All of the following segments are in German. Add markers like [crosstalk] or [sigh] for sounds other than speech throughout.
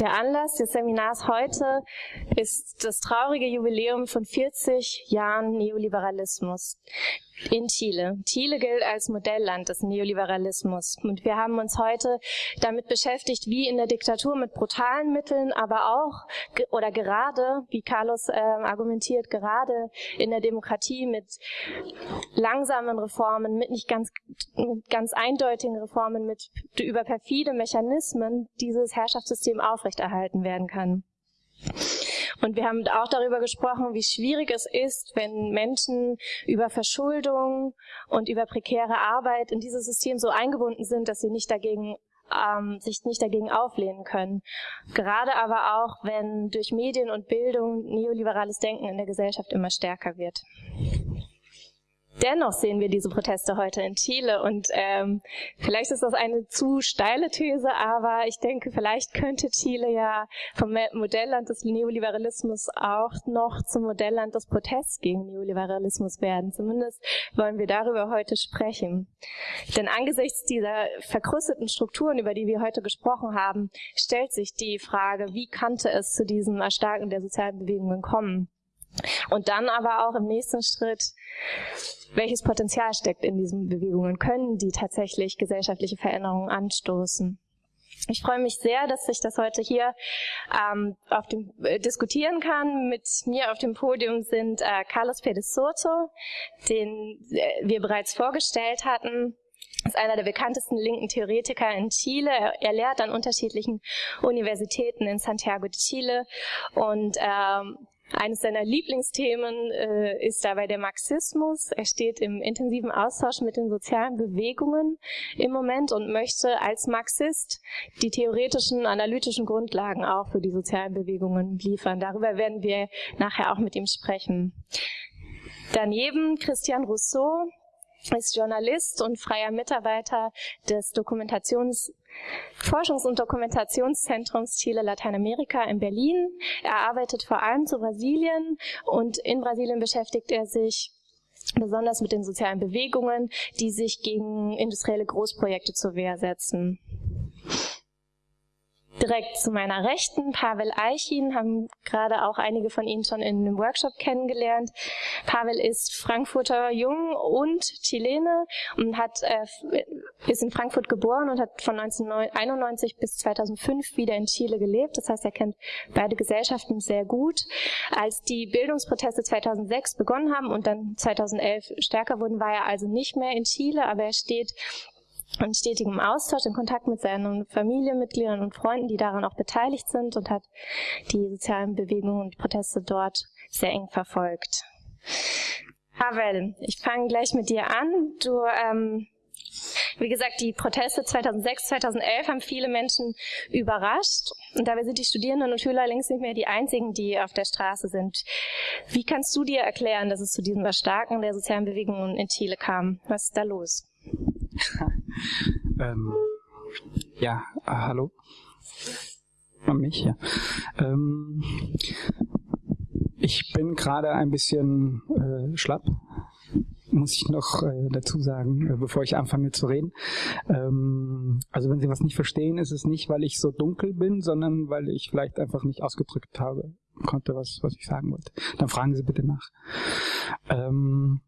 Der Anlass des Seminars heute ist das traurige Jubiläum von 40 Jahren Neoliberalismus in Chile. Chile gilt als Modellland des Neoliberalismus. Und wir haben uns heute damit beschäftigt, wie in der Diktatur mit brutalen Mitteln, aber auch oder gerade, wie Carlos äh, argumentiert, gerade in der Demokratie mit langsamen Reformen, mit nicht ganz, mit ganz eindeutigen Reformen, mit über perfide Mechanismen dieses Herrschaftssystem aufrechterhalten werden kann. Und wir haben auch darüber gesprochen, wie schwierig es ist, wenn Menschen über Verschuldung und über prekäre Arbeit in dieses System so eingebunden sind, dass sie nicht dagegen ähm, sich nicht dagegen auflehnen können. Gerade aber auch, wenn durch Medien und Bildung neoliberales Denken in der Gesellschaft immer stärker wird. Dennoch sehen wir diese Proteste heute in Chile und ähm, vielleicht ist das eine zu steile These, aber ich denke, vielleicht könnte Chile ja vom Modellland des Neoliberalismus auch noch zum Modellland des Protests gegen Neoliberalismus werden. Zumindest wollen wir darüber heute sprechen. Denn angesichts dieser verkrusteten Strukturen, über die wir heute gesprochen haben, stellt sich die Frage, wie kannte es zu diesem Erstarken der sozialen Bewegungen kommen? Und dann aber auch im nächsten Schritt, welches Potenzial steckt in diesen Bewegungen? Können die tatsächlich gesellschaftliche Veränderungen anstoßen? Ich freue mich sehr, dass ich das heute hier ähm, auf dem, äh, diskutieren kann. Mit mir auf dem Podium sind äh, Carlos Pérez Soto, den äh, wir bereits vorgestellt hatten ist einer der bekanntesten linken Theoretiker in Chile. Er, lehrt an unterschiedlichen Universitäten in Santiago de Chile und ähm, eines seiner Lieblingsthemen äh, ist dabei der Marxismus. Er steht im intensiven Austausch mit den sozialen Bewegungen im Moment und möchte als Marxist die theoretischen, analytischen Grundlagen auch für die sozialen Bewegungen liefern. Darüber werden wir nachher auch mit ihm sprechen. Daneben Christian Rousseau, ist Journalist und freier Mitarbeiter des Dokumentations Forschungs- und Dokumentationszentrums Chile Lateinamerika in Berlin. Er arbeitet vor allem zu Brasilien und in Brasilien beschäftigt er sich besonders mit den sozialen Bewegungen, die sich gegen industrielle Großprojekte zur Wehr setzen direkt zu meiner Rechten Pavel Eichin, haben gerade auch einige von Ihnen schon in einem Workshop kennengelernt. Pavel ist Frankfurter Jung und Chilene und hat, äh, ist in Frankfurt geboren und hat von 1991 bis 2005 wieder in Chile gelebt. Das heißt, er kennt beide Gesellschaften sehr gut. Als die Bildungsproteste 2006 begonnen haben und dann 2011 stärker wurden, war er also nicht mehr in Chile, aber er steht in stetigem Austausch, in Kontakt mit seinen Familienmitgliedern und Freunden, die daran auch beteiligt sind und hat die sozialen Bewegungen und Proteste dort sehr eng verfolgt. Havel, ich fange gleich mit dir an. Du, ähm, wie gesagt, die Proteste 2006, 2011 haben viele Menschen überrascht. Und dabei sind die Studierenden und Schüler längst nicht mehr die einzigen, die auf der Straße sind. Wie kannst du dir erklären, dass es zu diesem Erstarken der sozialen Bewegungen in Chile kam? Was ist da los? [laughs] ähm, ja, ah, hallo. An mich, ja. Ähm, ich bin gerade ein bisschen äh, schlapp, muss ich noch äh, dazu sagen, äh, bevor ich anfange zu reden. Ähm, also wenn Sie was nicht verstehen, ist es nicht, weil ich so dunkel bin, sondern weil ich vielleicht einfach nicht ausgedrückt habe, konnte, was, was ich sagen wollte. Dann fragen Sie bitte nach. Ähm,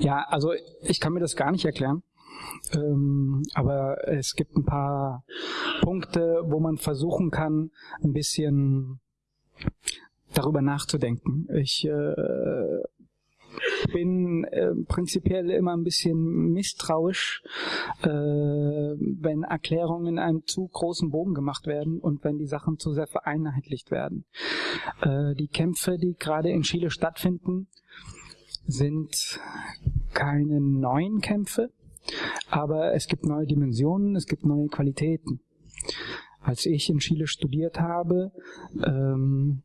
ja, also ich kann mir das gar nicht erklären. Ähm, aber es gibt ein paar Punkte, wo man versuchen kann, ein bisschen darüber nachzudenken. Ich äh, bin äh, prinzipiell immer ein bisschen misstrauisch, äh, wenn Erklärungen in einem zu großen Bogen gemacht werden und wenn die Sachen zu sehr vereinheitlicht werden. Äh, die Kämpfe, die gerade in Chile stattfinden, sind keine neuen Kämpfe, aber es gibt neue Dimensionen, es gibt neue Qualitäten. Als ich in Chile studiert habe, ähm,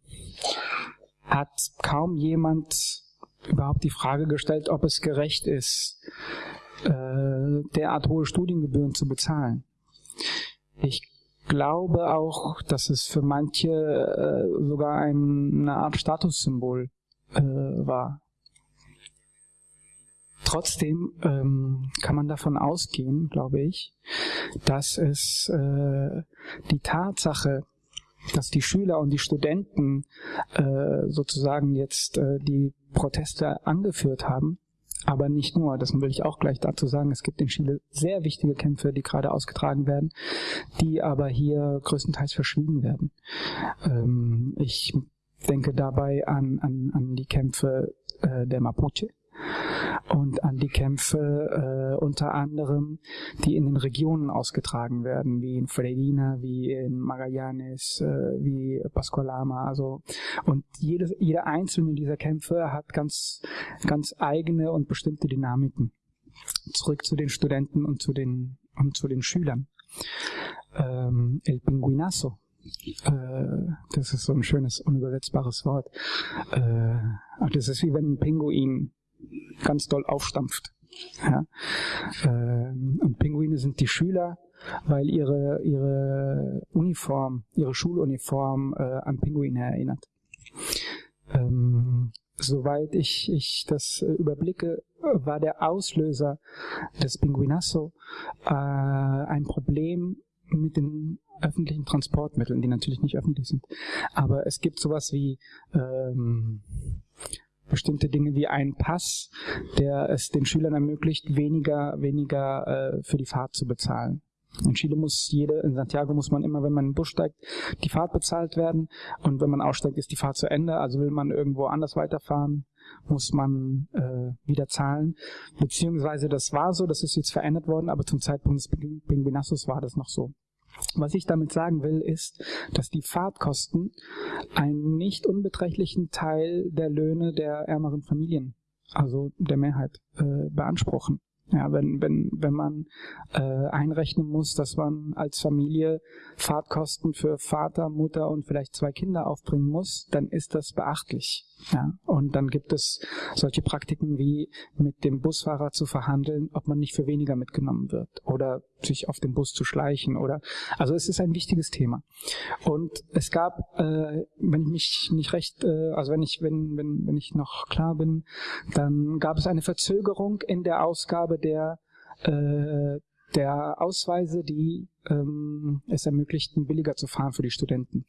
hat kaum jemand überhaupt die Frage gestellt, ob es gerecht ist, äh, derart hohe Studiengebühren zu bezahlen. Ich glaube auch, dass es für manche äh, sogar ein, eine Art Statussymbol äh, war. Trotzdem ähm, kann man davon ausgehen, glaube ich, dass es äh, die Tatsache, dass die Schüler und die Studenten äh, sozusagen jetzt äh, die Proteste angeführt haben, aber nicht nur, das will ich auch gleich dazu sagen, es gibt in Chile sehr wichtige Kämpfe, die gerade ausgetragen werden, die aber hier größtenteils verschwiegen werden. Ähm, ich denke dabei an, an, an die Kämpfe äh, der Mapuche und an die Kämpfe äh, unter anderem, die in den Regionen ausgetragen werden, wie in Freirina, wie in Magallanes, äh, wie Pascualama, also und jedes, jeder einzelne dieser Kämpfe hat ganz, ganz eigene und bestimmte Dynamiken. Zurück zu den Studenten und zu den und zu den Schülern. Ähm, El Pinguinazo, äh, das ist so ein schönes, unübersetzbares Wort. Äh, das ist wie wenn ein Pinguin ganz doll aufstampft. Ja? Ähm, und Pinguine sind die Schüler, weil ihre, ihre Uniform, ihre Schuluniform äh, an Pinguine erinnert. Ähm, soweit ich, ich das äh, überblicke, war der Auslöser des Pinguinasso äh, ein Problem mit den öffentlichen Transportmitteln, die natürlich nicht öffentlich sind. Aber es gibt sowas wie ähm, bestimmte Dinge wie ein Pass, der es den Schülern ermöglicht, weniger, weniger äh, für die Fahrt zu bezahlen. In Chile muss jede, in Santiago muss man immer, wenn man in den Bus steigt, die Fahrt bezahlt werden und wenn man aussteigt, ist die Fahrt zu Ende. Also will man irgendwo anders weiterfahren, muss man äh, wieder zahlen. Beziehungsweise das war so, das ist jetzt verändert worden, aber zum Zeitpunkt des Pinguinassos war das noch so. Was ich damit sagen will, ist, dass die Fahrtkosten einen nicht unbeträchtlichen Teil der Löhne der ärmeren Familien, also der Mehrheit, äh, beanspruchen. Ja, wenn, wenn, wenn man äh, einrechnen muss, dass man als Familie Fahrtkosten für Vater, Mutter und vielleicht zwei Kinder aufbringen muss, dann ist das beachtlich. Ja, und dann gibt es solche Praktiken wie mit dem Busfahrer zu verhandeln, ob man nicht für weniger mitgenommen wird oder sich auf den Bus zu schleichen oder also es ist ein wichtiges Thema. Und es gab, äh, wenn ich mich nicht recht, äh, also wenn ich wenn wenn wenn ich noch klar bin, dann gab es eine Verzögerung in der Ausgabe der äh, der Ausweise, die ähm, es ermöglichten, billiger zu fahren für die Studenten.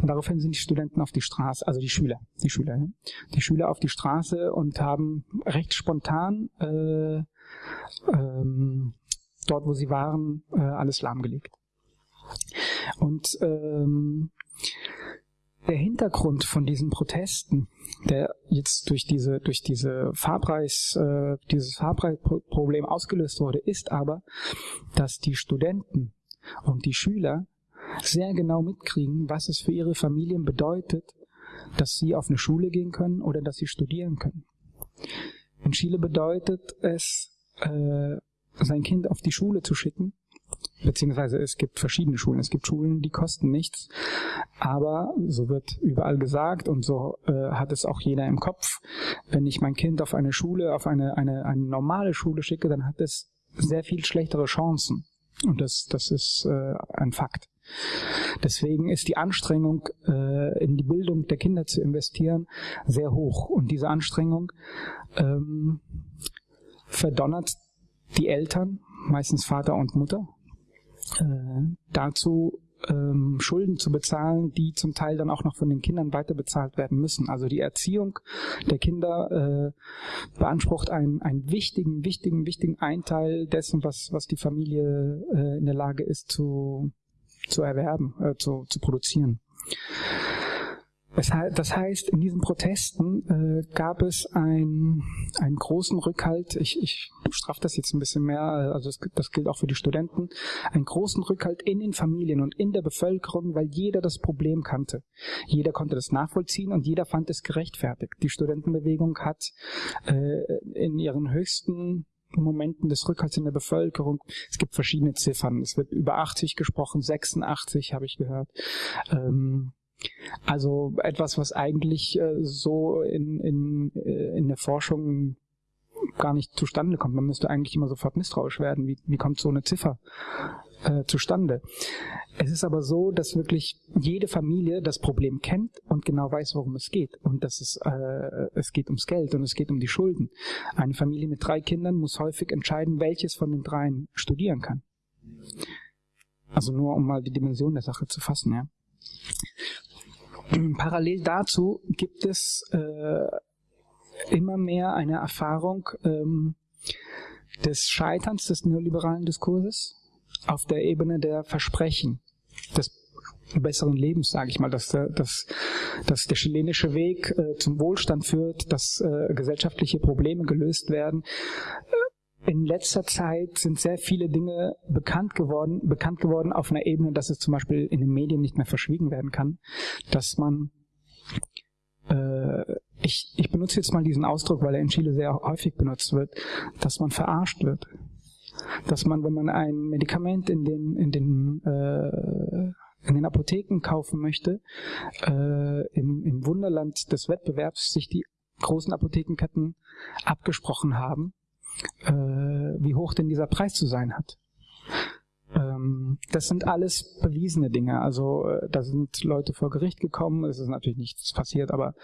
Und daraufhin sind die Studenten auf die Straße, also die Schüler, die Schüler, ja, die Schüler auf die Straße und haben recht spontan äh, ähm, dort, wo sie waren, äh, alles lahmgelegt. Und ähm, der Hintergrund von diesen Protesten, der jetzt durch diese durch diese Fahrpreis äh, dieses Fahrpreisproblem ausgelöst wurde, ist aber, dass die Studenten und die Schüler sehr genau mitkriegen, was es für ihre Familien bedeutet, dass sie auf eine Schule gehen können oder dass sie studieren können. In Chile bedeutet es, äh, sein Kind auf die Schule zu schicken, beziehungsweise es gibt verschiedene Schulen. Es gibt Schulen, die kosten nichts, aber so wird überall gesagt und so äh, hat es auch jeder im Kopf. Wenn ich mein Kind auf eine Schule, auf eine, eine, eine normale Schule schicke, dann hat es sehr viel schlechtere Chancen. Und das, das ist äh, ein Fakt. Deswegen ist die Anstrengung, äh, in die Bildung der Kinder zu investieren, sehr hoch. Und diese Anstrengung ähm, verdonnert die Eltern, meistens Vater und Mutter, dazu ähm, Schulden zu bezahlen, die zum Teil dann auch noch von den Kindern weiter bezahlt werden müssen. Also die Erziehung der Kinder äh, beansprucht einen, einen wichtigen, wichtigen, wichtigen Einteil dessen, was, was die Familie äh, in der Lage ist zu, zu erwerben, äh, zu, zu produzieren. Das heißt, in diesen Protesten äh, gab es ein, einen großen Rückhalt, ich, ich strafe das jetzt ein bisschen mehr, also das, das gilt auch für die Studenten, einen großen Rückhalt in den Familien und in der Bevölkerung, weil jeder das Problem kannte. Jeder konnte das nachvollziehen und jeder fand es gerechtfertigt. Die Studentenbewegung hat äh, in ihren höchsten Momenten des Rückhalts in der Bevölkerung. Es gibt verschiedene Ziffern. Es wird über 80 gesprochen, 86 habe ich gehört. Ähm, also etwas, was eigentlich äh, so in, in, äh, in der Forschung gar nicht zustande kommt. Man müsste eigentlich immer sofort misstrauisch werden. Wie, wie kommt so eine Ziffer äh, zustande? Es ist aber so, dass wirklich jede Familie das Problem kennt und genau weiß, worum es geht. Und dass es, äh, es geht ums Geld und es geht um die Schulden. Eine Familie mit drei Kindern muss häufig entscheiden, welches von den dreien studieren kann. Also nur um mal die Dimension der Sache zu fassen, ja. Parallel dazu gibt es äh, immer mehr eine Erfahrung ähm, des Scheiterns des neoliberalen Diskurses auf der Ebene der Versprechen des besseren Lebens, sage ich mal, dass, dass, dass der chilenische Weg äh, zum Wohlstand führt, dass äh, gesellschaftliche Probleme gelöst werden. In letzter Zeit sind sehr viele Dinge bekannt geworden, bekannt geworden auf einer Ebene, dass es zum Beispiel in den Medien nicht mehr verschwiegen werden kann, dass man äh, ich, ich benutze jetzt mal diesen Ausdruck, weil er in Chile sehr häufig benutzt wird, dass man verarscht wird. Dass man, wenn man ein Medikament in den, in den, äh, in den Apotheken kaufen möchte, äh, im, im Wunderland des Wettbewerbs sich die großen Apothekenketten abgesprochen haben, äh, wie hoch denn dieser Preis zu sein hat. Ähm, das sind alles bewiesene Dinge. Also äh, da sind Leute vor Gericht gekommen, es ist natürlich nichts passiert, aber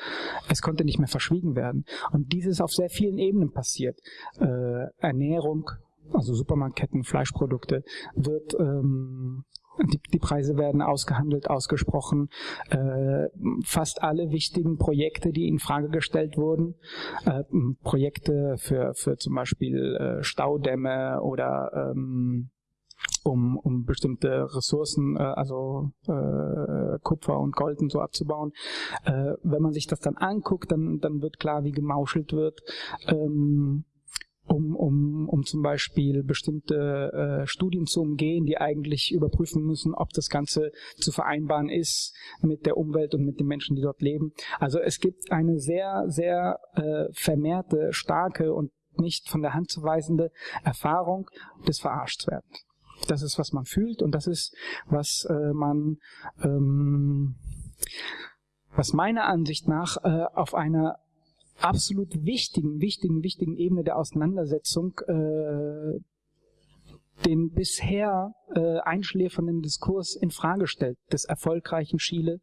es konnte nicht mehr verschwiegen werden. Und dies ist auf sehr vielen Ebenen passiert. Äh, Ernährung, also Supermarktketten, Fleischprodukte, wird ähm, die, die Preise werden ausgehandelt, ausgesprochen. Äh, fast alle wichtigen Projekte, die in Frage gestellt wurden, äh, Projekte für, für zum Beispiel äh, Staudämme oder ähm, um, um bestimmte Ressourcen, äh, also äh, Kupfer und Gold und so abzubauen. Äh, wenn man sich das dann anguckt, dann, dann wird klar, wie gemauschelt wird. Ähm, um, um, um zum Beispiel bestimmte äh, Studien zu umgehen, die eigentlich überprüfen müssen, ob das Ganze zu vereinbaren ist mit der Umwelt und mit den Menschen, die dort leben. Also es gibt eine sehr, sehr äh, vermehrte, starke und nicht von der Hand zu weisende Erfahrung des Verarschtwerdens. Das ist, was man fühlt und das ist, was äh, man, ähm, was meiner Ansicht nach äh, auf einer absolut wichtigen, wichtigen, wichtigen Ebene der Auseinandersetzung äh, den bisher äh, einschläfernden Diskurs in Frage stellt, des erfolgreichen Chile,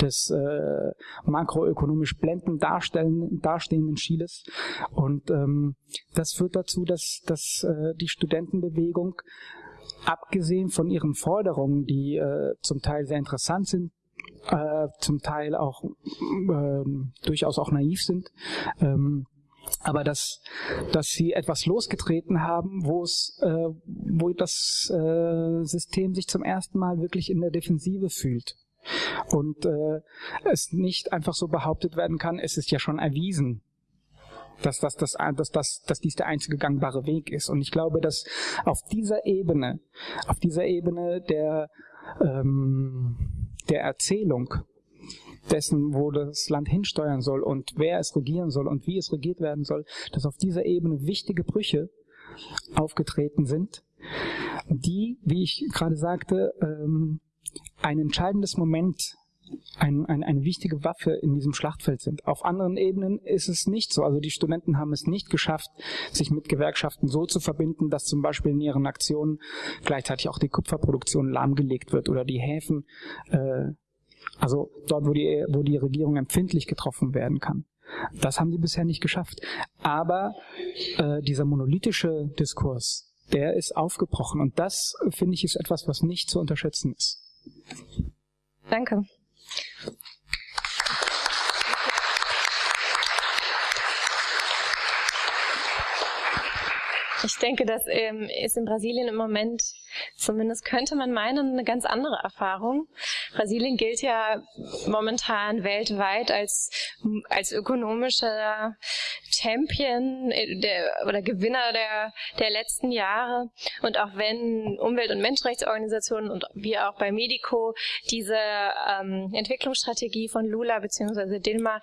des äh, makroökonomisch blendend dastehenden Chiles. Und ähm, das führt dazu, dass, dass äh, die Studentenbewegung abgesehen von ihren Forderungen, die äh, zum Teil sehr interessant sind, äh, zum Teil auch äh, durchaus auch naiv sind, ähm, aber dass, dass sie etwas losgetreten haben, wo es, äh, wo das äh, System sich zum ersten Mal wirklich in der Defensive fühlt und äh, es nicht einfach so behauptet werden kann, es ist ja schon erwiesen, dass, das, dass, dass, dass, dass dies der einzige gangbare Weg ist. Und ich glaube, dass auf dieser Ebene, auf dieser Ebene der, ähm, der Erzählung dessen, wo das Land hinsteuern soll und wer es regieren soll und wie es regiert werden soll, dass auf dieser Ebene wichtige Brüche aufgetreten sind, die, wie ich gerade sagte, ähm, ein entscheidendes Moment ein, ein, eine wichtige Waffe in diesem Schlachtfeld sind. Auf anderen Ebenen ist es nicht so. Also die Studenten haben es nicht geschafft, sich mit Gewerkschaften so zu verbinden, dass zum Beispiel in ihren Aktionen gleichzeitig auch die Kupferproduktion lahmgelegt wird oder die Häfen, äh, also dort, wo die, wo die Regierung empfindlich getroffen werden kann. Das haben sie bisher nicht geschafft. Aber äh, dieser monolithische Diskurs, der ist aufgebrochen. Und das, finde ich, ist etwas, was nicht zu unterschätzen ist. Danke. Ich denke, das ähm, ist in Brasilien im Moment Zumindest könnte man meinen, eine ganz andere Erfahrung. Brasilien gilt ja momentan weltweit als, als ökonomischer Champion äh, der, oder Gewinner der, der letzten Jahre. Und auch wenn Umwelt- und Menschenrechtsorganisationen und wir auch bei Medico diese ähm, Entwicklungsstrategie von Lula bzw. Dilma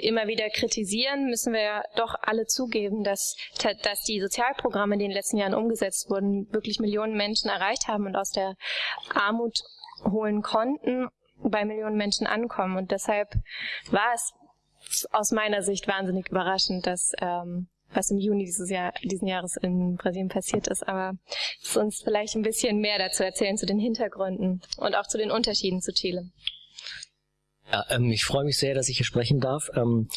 immer wieder kritisieren, müssen wir doch alle zugeben, dass, dass die Sozialprogramme, die in den letzten Jahren umgesetzt wurden, wirklich Millionen Menschen erreicht haben und aus der Armut holen konnten, bei Millionen Menschen ankommen. Und deshalb war es aus meiner Sicht wahnsinnig überraschend, dass ähm, was im Juni dieses Jahr, diesen Jahres in Brasilien passiert ist. Aber ist uns vielleicht ein bisschen mehr dazu erzählen, zu den Hintergründen und auch zu den Unterschieden zu Chile. Ja, ähm, ich freue mich sehr, dass ich hier sprechen darf. Ähm,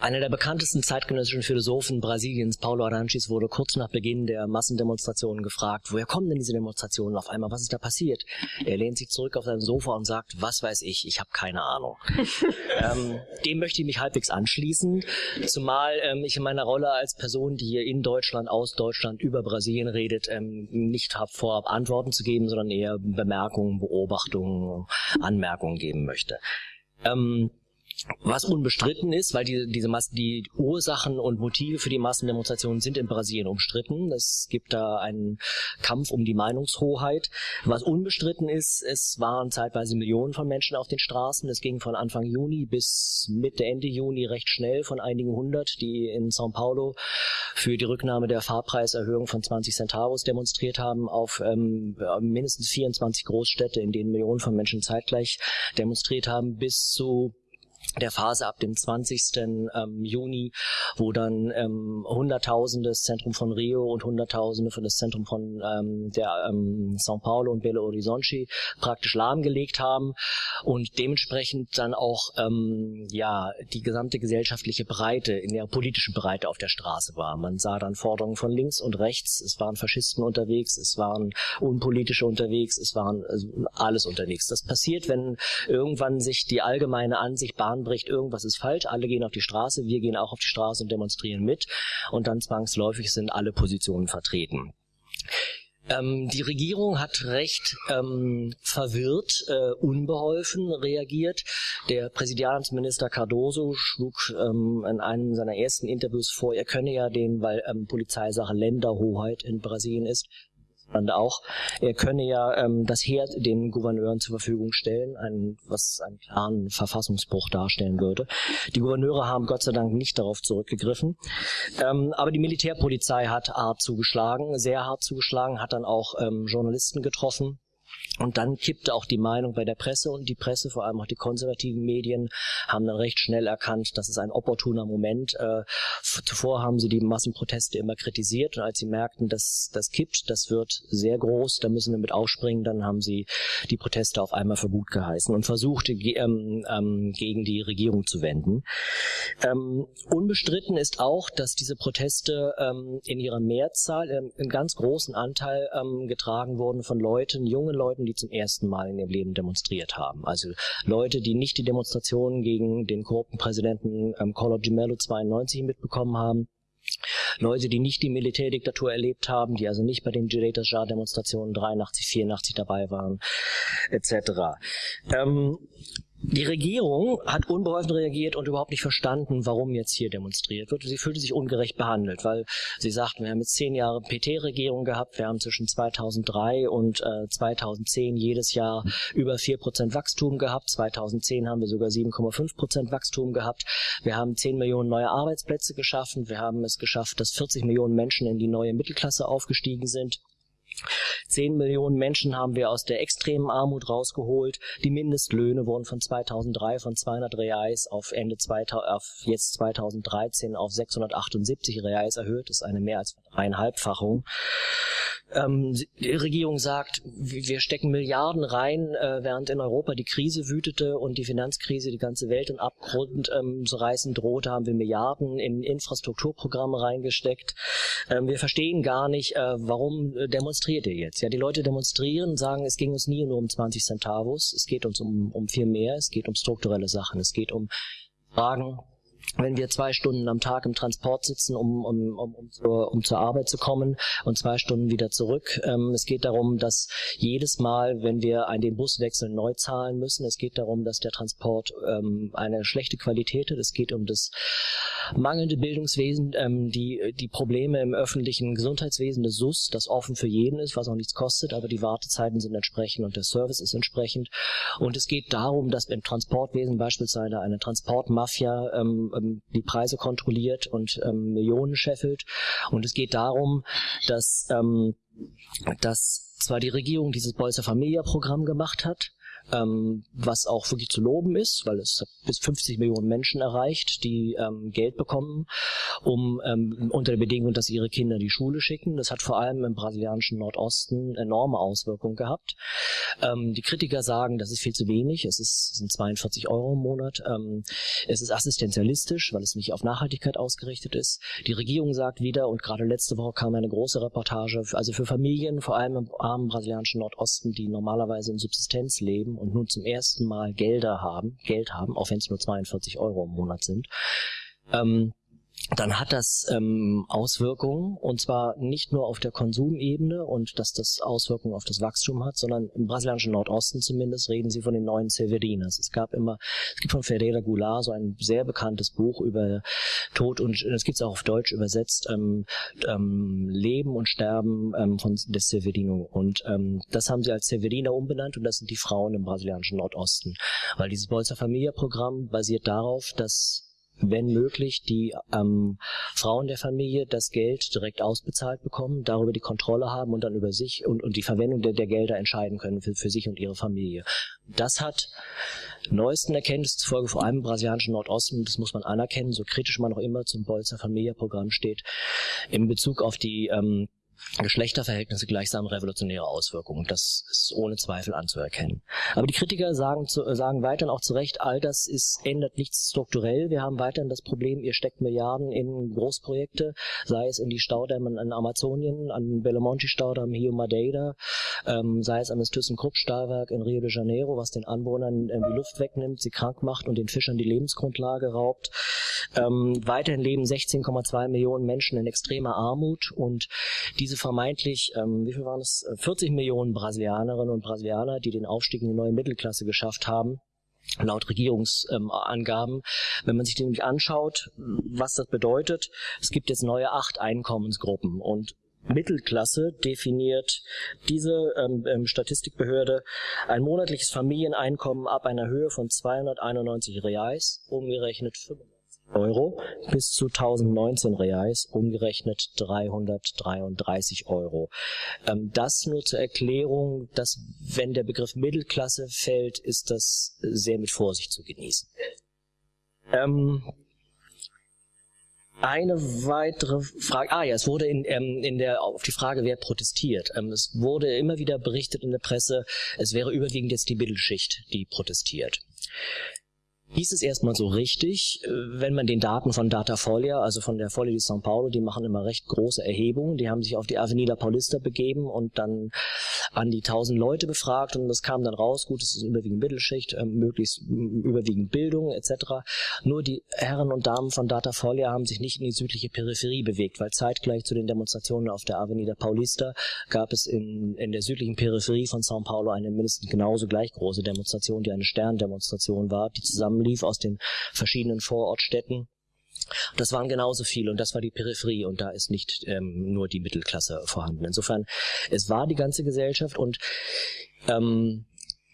Einer der bekanntesten zeitgenössischen Philosophen Brasiliens, Paulo Aranches, wurde kurz nach Beginn der Massendemonstrationen gefragt, woher kommen denn diese Demonstrationen auf einmal, was ist da passiert? Er lehnt sich zurück auf sein Sofa und sagt, was weiß ich, ich habe keine Ahnung. [laughs] ähm, dem möchte ich mich halbwegs anschließen, zumal ähm, ich in meiner Rolle als Person, die hier in Deutschland, aus Deutschland, über Brasilien redet, ähm, nicht habe vorab Antworten zu geben, sondern eher Bemerkungen, Beobachtungen, Anmerkungen geben möchte. Ähm, was unbestritten ist, weil die, diese Massen, die Ursachen und Motive für die Massendemonstrationen sind in Brasilien umstritten. Es gibt da einen Kampf um die Meinungshoheit. Was unbestritten ist, es waren zeitweise Millionen von Menschen auf den Straßen. Es ging von Anfang Juni bis Mitte, Ende Juni recht schnell von einigen hundert, die in São Paulo für die Rücknahme der Fahrpreiserhöhung von 20 Centavos demonstriert haben, auf ähm, mindestens 24 Großstädte, in denen Millionen von Menschen zeitgleich demonstriert haben, bis zu der Phase ab dem 20. Ähm, Juni, wo dann ähm, Hunderttausende das Zentrum von Rio und Hunderttausende für das Zentrum von ähm, der ähm, São Paulo und Belo Horizonte praktisch lahmgelegt haben und dementsprechend dann auch ähm, ja die gesamte gesellschaftliche Breite in der politischen Breite auf der Straße war. Man sah dann Forderungen von links und rechts, es waren Faschisten unterwegs, es waren Unpolitische unterwegs, es waren also alles unterwegs. Das passiert, wenn irgendwann sich die allgemeine Ansicht bahnt, Bahn bricht, irgendwas ist falsch, alle gehen auf die Straße, wir gehen auch auf die Straße und demonstrieren mit und dann zwangsläufig sind alle Positionen vertreten. Ähm, die Regierung hat recht ähm, verwirrt, äh, unbeholfen reagiert. Der Präsidialamtsminister Cardoso schlug ähm, in einem seiner ersten Interviews vor, er könne ja den, weil ähm, Polizeisache Länderhoheit in Brasilien ist, auch. Er könne ja ähm, das Heer den Gouverneuren zur Verfügung stellen, ein, was einen klaren Verfassungsbruch darstellen würde. Die Gouverneure haben Gott sei Dank nicht darauf zurückgegriffen. Ähm, aber die Militärpolizei hat hart zugeschlagen, sehr hart zugeschlagen, hat dann auch ähm, Journalisten getroffen und dann kippte auch die Meinung bei der Presse und die Presse, vor allem auch die konservativen Medien, haben dann recht schnell erkannt, das ist ein opportuner Moment. Äh, zuvor haben sie die Massenproteste immer kritisiert und als sie merkten, dass das kippt, das wird sehr groß, da müssen wir mit aufspringen, dann haben sie die Proteste auf einmal für gut geheißen und versuchte ähm, ähm, gegen die Regierung zu wenden. Ähm, unbestritten ist auch, dass diese Proteste ähm, in ihrer Mehrzahl, ähm, einen ganz großen Anteil ähm, getragen wurden von Leuten, jungen Leuten, die zum ersten Mal in ihrem Leben demonstriert haben. Also Leute, die nicht die Demonstrationen gegen den korrupten Präsidenten ähm, Collor de Mello 92 mitbekommen haben, Leute, die nicht die Militärdiktatur erlebt haben, die also nicht bei den Direitos Jar-Demonstrationen 83, 84 dabei waren, etc. Ähm, die Regierung hat unbeholfen reagiert und überhaupt nicht verstanden, warum jetzt hier demonstriert wird. Sie fühlte sich ungerecht behandelt, weil sie sagten, wir haben jetzt zehn Jahre PT-Regierung gehabt, wir haben zwischen 2003 und äh, 2010 jedes Jahr über vier Prozent Wachstum gehabt. 2010 haben wir sogar 7,5 Prozent Wachstum gehabt. Wir haben 10 Millionen neue Arbeitsplätze geschaffen. Wir haben es geschafft, dass 40 Millionen Menschen in die neue Mittelklasse aufgestiegen sind. Zehn Millionen Menschen haben wir aus der extremen Armut rausgeholt. Die Mindestlöhne wurden von 2003 von 200 Reais auf Ende 2000, auf jetzt 2013 auf 678 Reais erhöht. Das ist eine mehr als dreieinhalbfachung. Ähm, die Regierung sagt, wir stecken Milliarden rein, äh, während in Europa die Krise wütete und die Finanzkrise die ganze Welt in Abgrund ähm, zu reißen drohte, haben wir Milliarden in Infrastrukturprogramme reingesteckt. Ähm, wir verstehen gar nicht, äh, warum demonstriert ihr jetzt? Ja, die Leute demonstrieren, sagen, es ging uns nie nur um 20 Centavos, es geht uns um, um viel mehr, es geht um strukturelle Sachen, es geht um Fragen wenn wir zwei Stunden am Tag im Transport sitzen, um, um, um, um, zur, um zur Arbeit zu kommen und zwei Stunden wieder zurück. Ähm, es geht darum, dass jedes Mal, wenn wir einen den Bus wechseln, neu zahlen müssen. Es geht darum, dass der Transport ähm, eine schlechte Qualität hat. Es geht um das mangelnde Bildungswesen, ähm, die, die Probleme im öffentlichen Gesundheitswesen, das SUS, das offen für jeden ist, was auch nichts kostet, aber die Wartezeiten sind entsprechend und der Service ist entsprechend. Und es geht darum, dass im Transportwesen beispielsweise eine Transportmafia ähm, ähm, die Preise kontrolliert und ähm, Millionen scheffelt. Und es geht darum, dass, ähm, dass zwar die Regierung dieses Bolsa Familia Programm gemacht hat, ähm, was auch wirklich zu loben ist, weil es bis 50 Millionen Menschen erreicht, die ähm, Geld bekommen, um ähm, unter der Bedingung, dass ihre Kinder die Schule schicken. Das hat vor allem im brasilianischen Nordosten enorme Auswirkungen gehabt. Ähm, die Kritiker sagen, das ist viel zu wenig. Es ist, sind 42 Euro im Monat. Ähm, es ist assistenzialistisch, weil es nicht auf Nachhaltigkeit ausgerichtet ist. Die Regierung sagt wieder, und gerade letzte Woche kam eine große Reportage, also für Familien, vor allem im armen brasilianischen Nordosten, die normalerweise in Subsistenz leben und nun zum ersten Mal Gelder haben, Geld haben, auch wenn es nur 42 Euro im Monat sind, ähm, dann hat das ähm, Auswirkungen und zwar nicht nur auf der Konsumebene und dass das Auswirkungen auf das Wachstum hat, sondern im brasilianischen Nordosten zumindest reden sie von den neuen Severinas. Es gab immer, es gibt von Ferreira Goulart so ein sehr bekanntes Buch über Tod und das gibt es auch auf Deutsch übersetzt, ähm, ähm, Leben und Sterben ähm, von des Severino und ähm, das haben sie als Severina umbenannt und das sind die Frauen im brasilianischen Nordosten, weil dieses Bolsa Familia Programm basiert darauf, dass wenn möglich, die ähm, Frauen der Familie das Geld direkt ausbezahlt bekommen, darüber die Kontrolle haben und dann über sich und, und die Verwendung der, der Gelder entscheiden können für, für sich und ihre Familie. Das hat neuesten Erkenntnissen zufolge vor allem im brasilianischen Nordosten, das muss man anerkennen, so kritisch man auch immer zum Bolzer Familia-Programm steht, in Bezug auf die ähm, Geschlechterverhältnisse gleichsam revolutionäre Auswirkungen. Das ist ohne Zweifel anzuerkennen. Aber die Kritiker sagen, zu, sagen weiterhin auch zu Recht, all das ist, ändert nichts strukturell. Wir haben weiterhin das Problem, ihr steckt Milliarden in Großprojekte, sei es in die Staudämme in Amazonien, an Belamonte-Staudamm Rio Madeira, ähm, sei es an das ThyssenKrupp-Stahlwerk in Rio de Janeiro, was den Anwohnern äh, die Luft wegnimmt, sie krank macht und den Fischern die Lebensgrundlage raubt. Ähm, weiterhin leben 16,2 Millionen Menschen in extremer Armut und diese vermeintlich, ähm, wie viel waren es, 40 Millionen Brasilianerinnen und Brasilianer, die den Aufstieg in die neue Mittelklasse geschafft haben, laut Regierungsangaben. Ähm, Wenn man sich nämlich anschaut, was das bedeutet, es gibt jetzt neue acht Einkommensgruppen und Mittelklasse definiert diese ähm, ähm, Statistikbehörde ein monatliches Familieneinkommen ab einer Höhe von 291 Reais, umgerechnet 95 Euro bis zu 1019 Reais, umgerechnet 333 Euro. Ähm, das nur zur Erklärung, dass wenn der Begriff Mittelklasse fällt, ist das sehr mit Vorsicht zu genießen. Ähm, eine weitere Frage. Ah ja, es wurde in, ähm, in der auf die Frage, wer protestiert. Es wurde immer wieder berichtet in der Presse, es wäre überwiegend jetzt die Mittelschicht, die protestiert hieß es erstmal so richtig, äh, wenn man den Daten von Datafolia, also von der Folia di São Paulo, die machen immer recht große Erhebungen, die haben sich auf die Avenida Paulista begeben und dann an die tausend Leute befragt und das kam dann raus, gut, es ist überwiegend Mittelschicht, äh, möglichst überwiegend Bildung etc. Nur die Herren und Damen von Datafolia haben sich nicht in die südliche Peripherie bewegt, weil zeitgleich zu den Demonstrationen auf der Avenida Paulista gab es in, in der südlichen Peripherie von São Paulo eine mindestens genauso gleich große Demonstration, die eine Sterndemonstration war, die zusammen zusammenlief aus den verschiedenen Vorortstädten. Das waren genauso viele und das war die Peripherie und da ist nicht ähm, nur die Mittelklasse vorhanden. Insofern, es war die ganze Gesellschaft und ähm,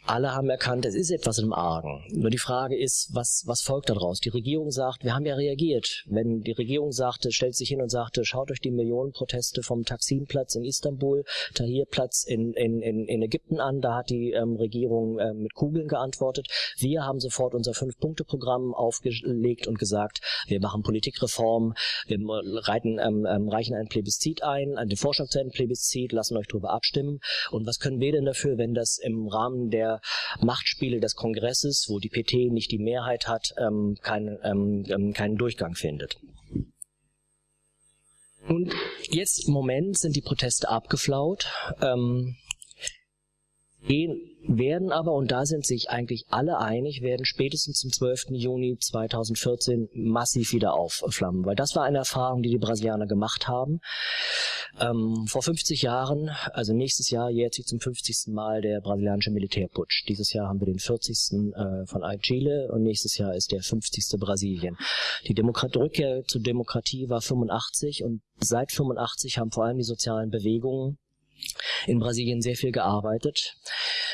alle haben erkannt, es ist etwas im Argen. Nur die Frage ist, was, was folgt daraus? Die Regierung sagt, wir haben ja reagiert. Wenn die Regierung sagte, stellt sich hin und sagte, schaut euch die Millionenproteste vom Taksimplatz in Istanbul, Tahrirplatz in, in, in, in Ägypten an, da hat die ähm, Regierung ähm, mit Kugeln geantwortet. Wir haben sofort unser Fünf-Punkte-Programm aufgelegt und gesagt, wir machen Politikreform, wir reiten, ähm, ähm, reichen einen Plebiszit ein, den Vorschlag zu einem Plebiszit, lassen euch darüber abstimmen. Und was können wir denn dafür, wenn das im Rahmen der Machtspiele des Kongresses, wo die PT nicht die Mehrheit hat, ähm, kein, ähm, ähm, keinen Durchgang findet. Und jetzt im Moment sind die Proteste abgeflaut. Ähm, werden aber, und da sind sich eigentlich alle einig, werden spätestens zum 12. Juni 2014 massiv wieder aufflammen. Weil das war eine Erfahrung, die die Brasilianer gemacht haben. Ähm, vor 50 Jahren, also nächstes Jahr jährt sich zum 50. Mal der brasilianische Militärputsch. Dieses Jahr haben wir den 40. Äh, von Chile und nächstes Jahr ist der 50. Brasilien. Die Demokrat Rückkehr zur Demokratie war 85 und seit 85 haben vor allem die sozialen Bewegungen in Brasilien sehr viel gearbeitet,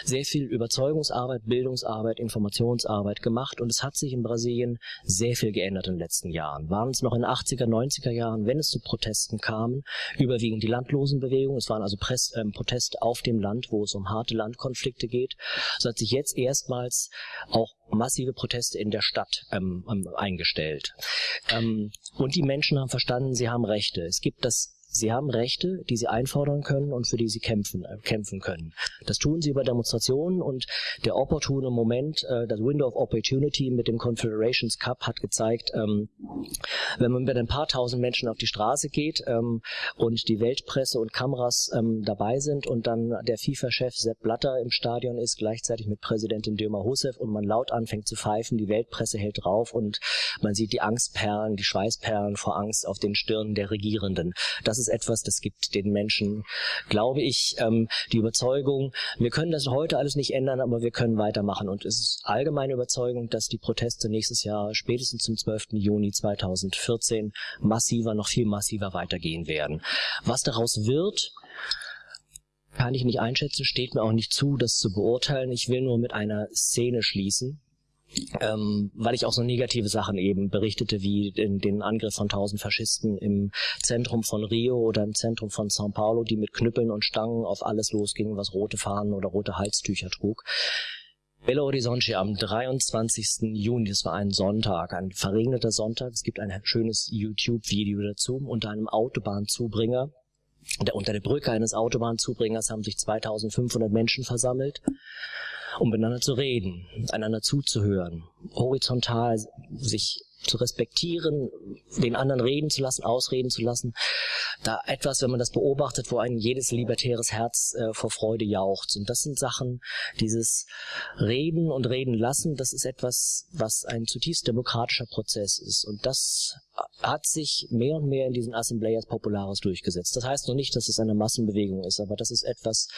sehr viel Überzeugungsarbeit, Bildungsarbeit, Informationsarbeit gemacht und es hat sich in Brasilien sehr viel geändert in den letzten Jahren. Waren es noch in den 80er, 90er Jahren, wenn es zu Protesten kam, überwiegend die Landlosenbewegung, es waren also Press, ähm, Proteste auf dem Land, wo es um harte Landkonflikte geht, so hat sich jetzt erstmals auch massive Proteste in der Stadt ähm, ähm eingestellt. Ähm, und die Menschen haben verstanden, sie haben Rechte. Es gibt das Sie haben Rechte, die sie einfordern können und für die sie kämpfen, äh, kämpfen können. Das tun sie über Demonstrationen und der opportune Moment, äh, das Window of Opportunity mit dem Confederations Cup hat gezeigt, ähm, wenn man mit ein paar tausend Menschen auf die Straße geht ähm, und die Weltpresse und Kameras ähm, dabei sind und dann der FIFA-Chef Sepp Blatter im Stadion ist, gleichzeitig mit Präsidentin Dilma Rousseff und man laut anfängt zu pfeifen, die Weltpresse hält drauf und man sieht die Angstperlen, die Schweißperlen vor Angst auf den Stirnen der Regierenden. Das ist etwas, das gibt den Menschen, glaube ich, ähm, die Überzeugung, wir können das heute alles nicht ändern, aber wir können weitermachen. Und es ist allgemeine Überzeugung, dass die Proteste nächstes Jahr, spätestens zum 12. Juni 2014, massiver, noch viel massiver weitergehen werden. Was daraus wird, kann ich nicht einschätzen, steht mir auch nicht zu, das zu beurteilen. Ich will nur mit einer Szene schließen, ähm, weil ich auch so negative Sachen eben berichtete, wie den, den Angriff von tausend Faschisten im Zentrum von Rio oder im Zentrum von São Paulo, die mit Knüppeln und Stangen auf alles losgingen, was rote Fahnen oder rote Halstücher trug. Belo Horizonte am 23. Juni, das war ein Sonntag, ein verregneter Sonntag. Es gibt ein schönes YouTube-Video dazu unter einem Autobahnzubringer. Unter der Brücke eines Autobahnzubringers haben sich 2500 Menschen versammelt um miteinander zu reden, einander zuzuhören, horizontal sich zu respektieren, den anderen reden zu lassen, ausreden zu lassen. Da etwas, wenn man das beobachtet, wo ein jedes libertäres Herz äh, vor Freude jaucht. Und das sind Sachen, dieses Reden und Reden lassen, das ist etwas, was ein zutiefst demokratischer Prozess ist. Und das hat sich mehr und mehr in diesen Assembleias Populares durchgesetzt. Das heißt noch nicht, dass es eine Massenbewegung ist, aber das ist etwas,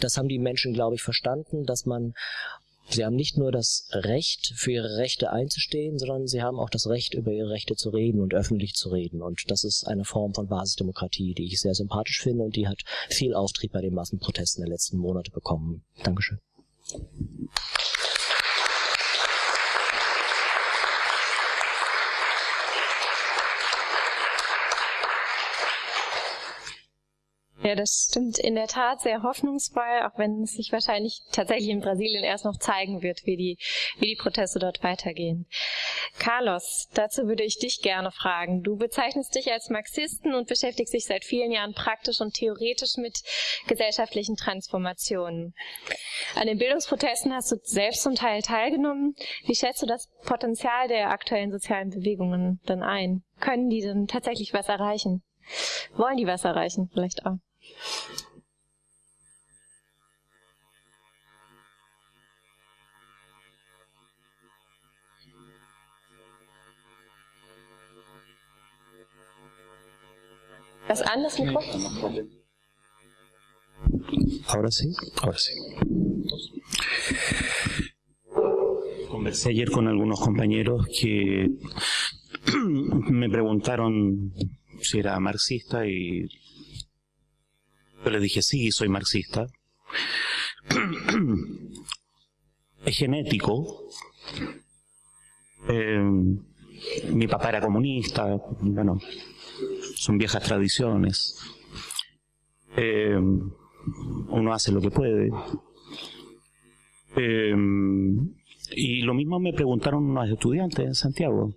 das haben die Menschen, glaube ich, verstanden, dass man Sie haben nicht nur das Recht, für ihre Rechte einzustehen, sondern sie haben auch das Recht, über ihre Rechte zu reden und öffentlich zu reden. Und das ist eine Form von Basisdemokratie, die ich sehr sympathisch finde und die hat viel Auftrieb bei den Massenprotesten der letzten Monate bekommen. Dankeschön. Ja, das stimmt in der Tat sehr hoffnungsvoll, auch wenn es sich wahrscheinlich tatsächlich in Brasilien erst noch zeigen wird, wie die, wie die Proteste dort weitergehen. Carlos, dazu würde ich dich gerne fragen. Du bezeichnest dich als Marxisten und beschäftigst dich seit vielen Jahren praktisch und theoretisch mit gesellschaftlichen Transformationen. An den Bildungsprotesten hast du selbst zum Teil teilgenommen. Wie schätzt du das Potenzial der aktuellen sozialen Bewegungen dann ein? Können die denn tatsächlich was erreichen? Wollen die was erreichen, vielleicht auch? Ahora sí, ahora sí. Conversé ayer con algunos compañeros que [clears throat] me preguntaron si era marxista y yo le dije, sí, soy marxista. [clears throat] es genético. Eh, mi papá era comunista, bueno, son viejas tradiciones. Eh, uno hace lo que puede. Eh, y lo mismo me preguntaron unos estudiantes en Santiago.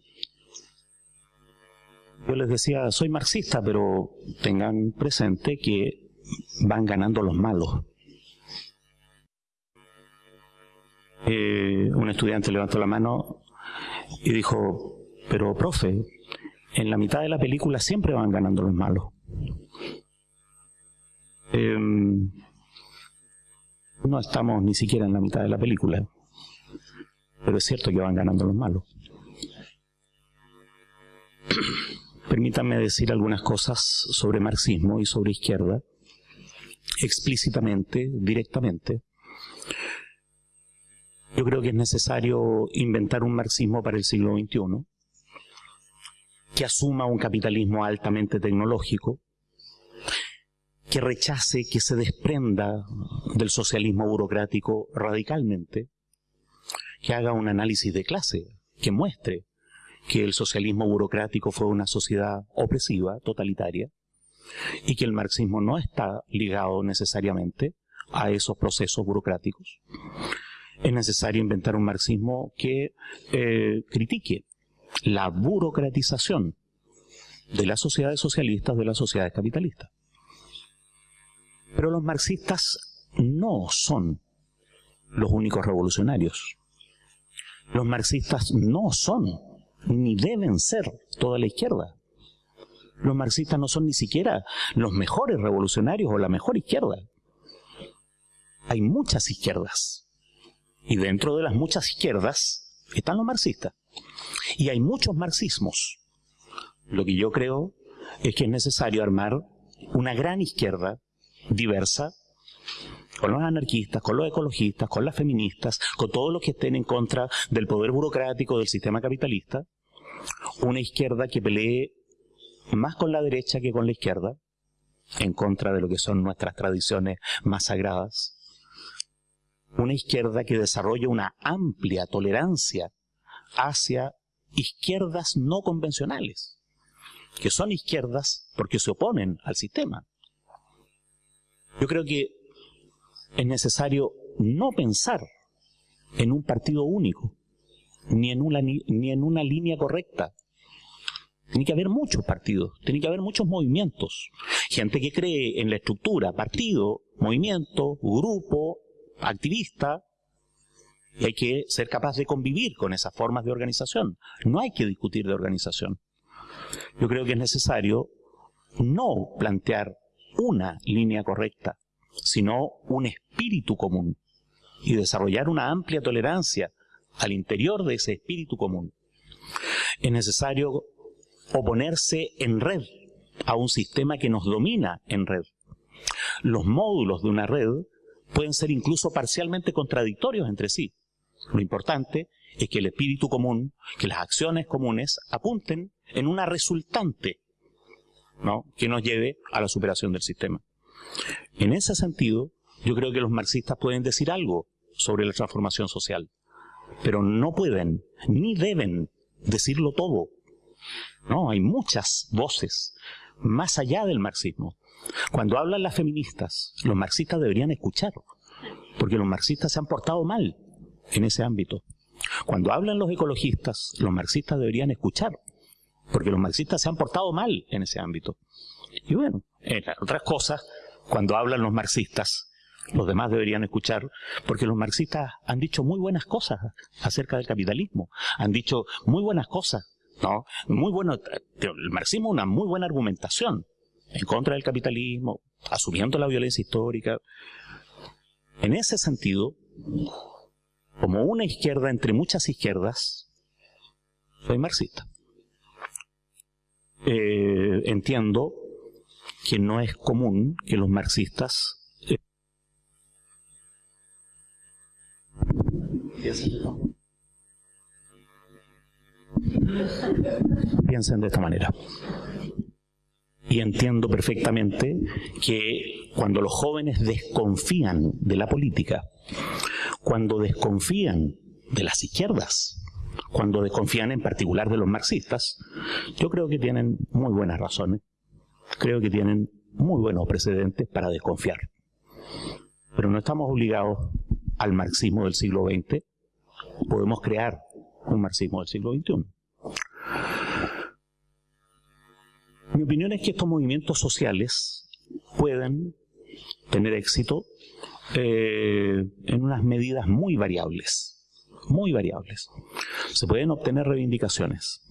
Yo les decía, soy marxista, pero tengan presente que van ganando los malos. Eh, un estudiante levantó la mano y dijo, pero profe, en la mitad de la película siempre van ganando los malos. Em, no estamos ni siquiera en la mitad de la película, pero es cierto que van ganando los malos. [clears throat] Permítanme decir algunas cosas sobre marxismo y sobre izquierda explícitamente, directamente. Yo creo que es necesario inventar un marxismo para el siglo XXI que asuma un capitalismo altamente tecnológico, que rechace, que se desprenda del socialismo burocrático radicalmente, que haga un análisis de clase, que muestre que el socialismo burocrático fue una sociedad opresiva, totalitaria, y que el marxismo no está ligado necesariamente a esos procesos burocráticos. Es necesario inventar un marxismo que eh, critique la burocratización de las sociedades socialistas, de las sociedades capitalistas. Pero los marxistas no son los únicos revolucionarios. Los marxistas no son, ni deben ser, toda la izquierda. Los marxistas no son ni siquiera los mejores revolucionarios o la mejor izquierda. Hay muchas izquierdas. Y dentro de las muchas izquierdas están los marxistas. Y hay muchos marxismos. Lo que yo creo es que es necesario armar una gran izquierda diversa, con los anarquistas, con los ecologistas, con las feministas, con todos los que estén en contra del poder burocrático del sistema capitalista, una izquierda que pelee más con la derecha que con la izquierda, en contra de lo que son nuestras tradiciones más sagradas, una izquierda que desarrolle una amplia tolerancia hacia izquierdas no convencionales, que son izquierdas porque se oponen al sistema. Yo creo que es necesario no pensar en un partido único, ni en una, ni en una línea correcta. Tiene que haber muchos partidos, tiene que haber muchos movimientos. Gente que cree en la estructura, partido, movimiento, grupo, activista, y hay que ser capaz de convivir con esas formas de organización. No hay que discutir de organización. Yo creo que es necesario no plantear una línea correcta, sino un espíritu común y desarrollar una amplia tolerancia al interior de ese espíritu común. Es necesario oponerse en red a un sistema que nos domina en red. Los módulos de una red pueden ser incluso parcialmente contradictorios entre sí. Lo importante es que el espíritu común, que las acciones comunes apunten en una resultante ¿no? que nos lleve a la superación del sistema. En ese sentido, yo creo que los marxistas pueden decir algo sobre la transformación social, pero no pueden ni deben decirlo todo. No, hay muchas voces más allá del marxismo. Cuando hablan las feministas, los marxistas deberían escuchar, porque los marxistas se han portado mal en ese ámbito. Cuando hablan los ecologistas, los marxistas deberían escuchar, porque los marxistas se han portado mal en ese ámbito. Y bueno, en otras cosas, cuando hablan los marxistas, los demás deberían escuchar, porque los marxistas han dicho muy buenas cosas acerca del capitalismo, han dicho muy buenas cosas, ¿no? Muy bueno, el marxismo una muy buena argumentación en contra del capitalismo, asumiendo la violencia histórica. En ese sentido, como una izquierda entre muchas izquierdas, soy marxista. Eh, entiendo que no es común que los marxistas eh, piensen de esta manera. Y entiendo perfectamente que cuando los jóvenes desconfían de la política, cuando desconfían de las izquierdas, cuando desconfían en particular de los marxistas, yo creo que tienen muy buenas razones, creo que tienen muy buenos precedentes para desconfiar. Pero no estamos obligados al marxismo del siglo XX, podemos crear un marxismo del siglo XXI. Mi opinión es que estos movimientos sociales pueden tener éxito eh, en unas medidas muy variables, muy variables. Se pueden obtener reivindicaciones,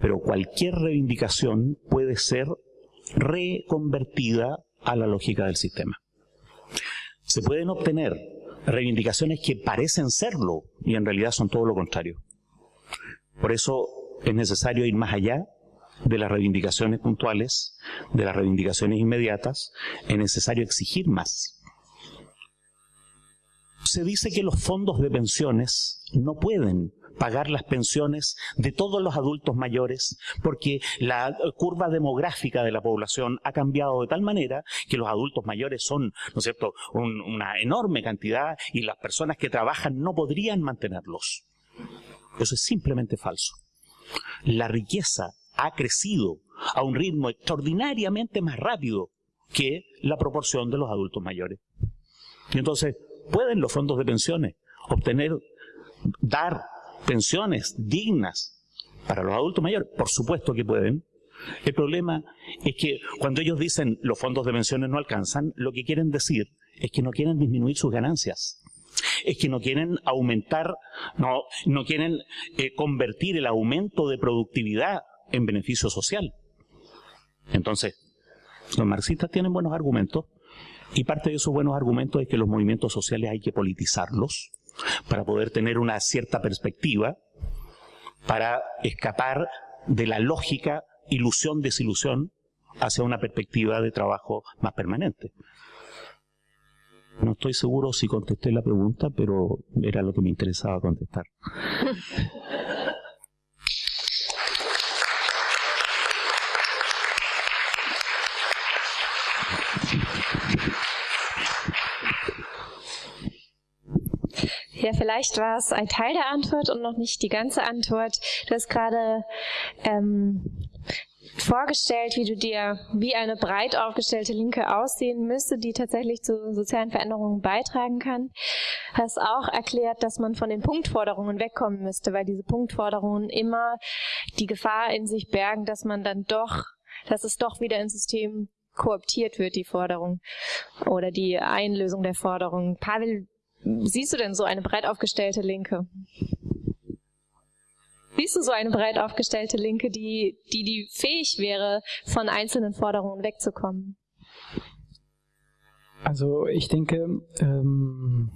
pero cualquier reivindicación puede ser reconvertida a la lógica del sistema. Se pueden obtener reivindicaciones que parecen serlo y en realidad son todo lo contrario. Por eso es necesario ir más allá de las reivindicaciones puntuales, de las reivindicaciones inmediatas, es necesario exigir más se dice que los fondos de pensiones no pueden pagar las pensiones de todos los adultos mayores, porque la curva demográfica de la población ha cambiado de tal manera que los adultos mayores son, ¿no es cierto?, una enorme cantidad y las personas que trabajan no podrían mantenerlos. Eso es simplemente falso. La riqueza ha crecido a un ritmo extraordinariamente más rápido que la proporción de los adultos mayores. Y entonces, ¿pueden los fondos de pensiones obtener, dar pensiones dignas para los adultos mayores? Por supuesto que pueden. El problema es que cuando ellos dicen los fondos de pensiones no alcanzan, lo que quieren decir es que no quieren disminuir sus ganancias. Es que no quieren aumentar, no, no quieren eh, convertir el aumento de productividad en beneficio social. Entonces, los marxistas tienen buenos argumentos y parte de esos buenos argumentos es que los movimientos sociales hay que politizarlos para poder tener una cierta perspectiva, para escapar de la lógica ilusión-desilusión hacia una perspectiva de trabajo más permanente. No estoy seguro si contesté la pregunta, pero era lo que me interesaba contestar. [laughs] Ja, vielleicht war es ein Teil der Antwort und noch nicht die ganze Antwort. Du hast gerade ähm, vorgestellt, wie du dir, wie eine breit aufgestellte Linke aussehen müsste, die tatsächlich zu sozialen Veränderungen beitragen kann. Hast auch erklärt, dass man von den Punktforderungen wegkommen müsste, weil diese Punktforderungen immer die Gefahr in sich bergen, dass man dann doch, dass es doch wieder ins System kooptiert wird, die Forderung oder die Einlösung der Forderung. Pavel, siehst du denn so eine breit aufgestellte Linke? Siehst du so eine breit aufgestellte Linke, die, die, die fähig wäre, von einzelnen Forderungen wegzukommen? Also ich denke, ähm,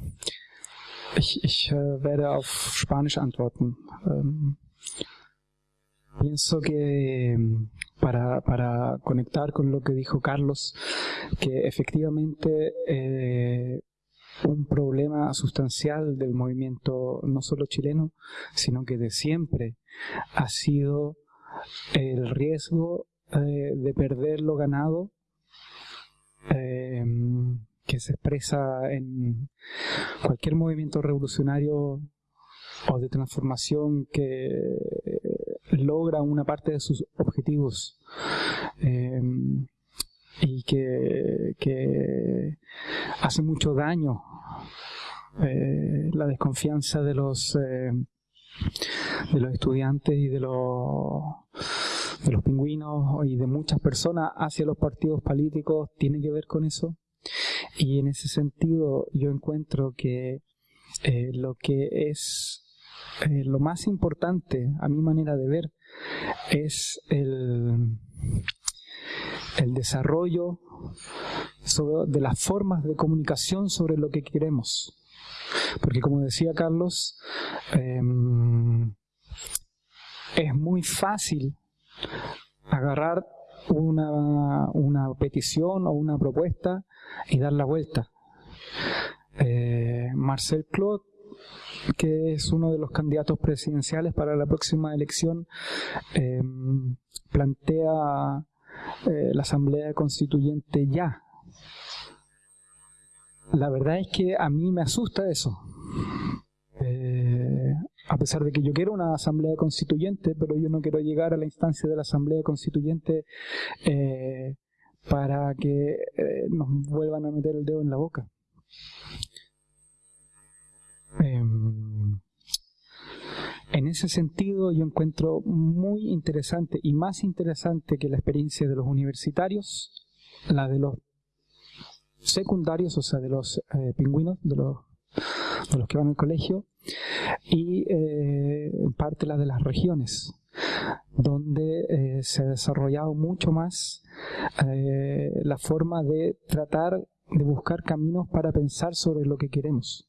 ich, ich äh, werde auf Spanisch antworten. Ähm, pienso que para, para conectar con lo que dijo Carlos, que efectivamente eh, un problema sustancial del movimiento no solo chileno, sino que de siempre ha sido el riesgo eh, de perder lo ganado eh, que se expresa en cualquier movimiento revolucionario o de transformación que logra una parte de sus objetivos. Eh, y que hace mucho daño eh, la desconfianza de los eh, de los estudiantes y de los de los pingüinos y de muchas personas hacia los partidos políticos tiene que ver con eso. Y en ese sentido yo encuentro que eh, lo que es lo más importante a mi manera de ver es el el desarrollo de las formas de comunicación sobre lo que queremos. Porque como decía Carlos, em, es muy fácil agarrar una, una, petición o una propuesta y dar la vuelta. Eh, Marcel Claude, que es uno de los candidatos presidenciales para la próxima elección, em, plantea eh, la Asamblea Constituyente ya. La verdad es que a mí me asusta eso. Eh, a pesar de que yo quiero una Asamblea Constituyente, pero yo no quiero llegar a la instancia de la Asamblea Constituyente eh, para que nos vuelvan a meter el dedo en la boca. Em, en ese sentido yo encuentro muy interesante y más interesante que la experiencia de los universitarios, la de los secundarios, o sea, de los eh, pingüinos, de los, que van al colegio, y eh, en parte la de las regiones, donde eh, se ha desarrollado mucho más la forma de tratar de buscar caminos para pensar sobre lo que queremos.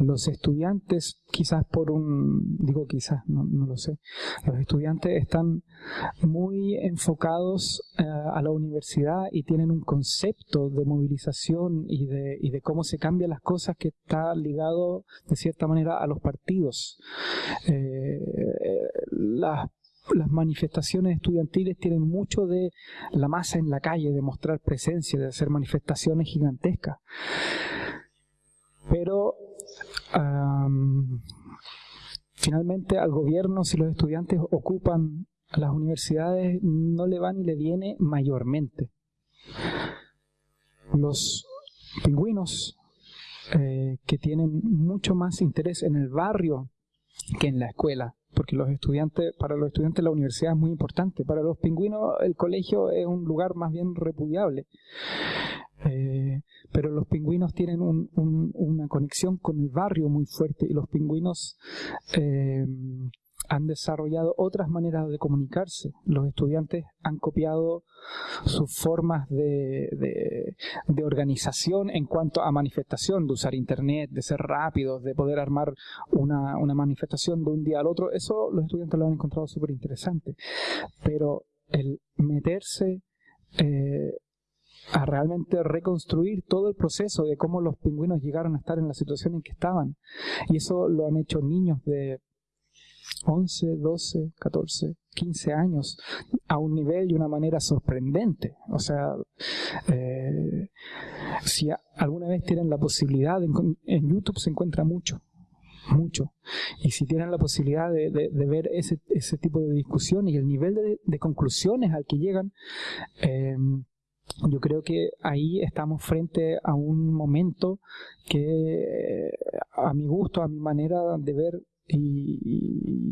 Los estudiantes, quizás por un, digo quizás, no, lo sé, los estudiantes están muy enfocados eh, a la universidad y tienen un concepto de movilización y de, y de cómo se cambian las cosas que está ligado de cierta manera a los partidos. Eh, las las manifestaciones estudiantiles tienen mucho de la masa en la calle, de mostrar presencia, de hacer manifestaciones gigantescas. Pero finalmente al gobierno, si los estudiantes ocupan las universidades, no le va ni le viene mayormente. Los pingüinos eh, que tienen mucho más interés en el barrio que en la escuela, porque los estudiantes, para los estudiantes la universidad es muy importante, para los pingüinos el colegio es un lugar más bien repudiable. Eh, pero los pingüinos tienen una conexión con el barrio muy fuerte y los pingüinos eh, han desarrollado otras maneras de comunicarse. Los estudiantes han copiado sus formas de, organización en cuanto a manifestación, de usar internet, de ser rápidos, de poder armar una, manifestación de un día al otro. Eso los estudiantes lo han encontrado súper interesante. Pero el meterse eh, a realmente reconstruir todo el proceso de cómo los pingüinos llegaron a estar en la situación en que estaban. Y eso lo han hecho niños de 11, 12, 14, 15 años a un nivel y una manera sorprendente. O sea, eh, si alguna vez tienen la posibilidad, en, YouTube se encuentra mucho, mucho. Y si tienen la posibilidad de, ver ese, tipo de discusión y el nivel de, conclusiones al que llegan, eh, yo creo que ahí estamos frente a un momento que a mi gusto, a mi manera de ver y,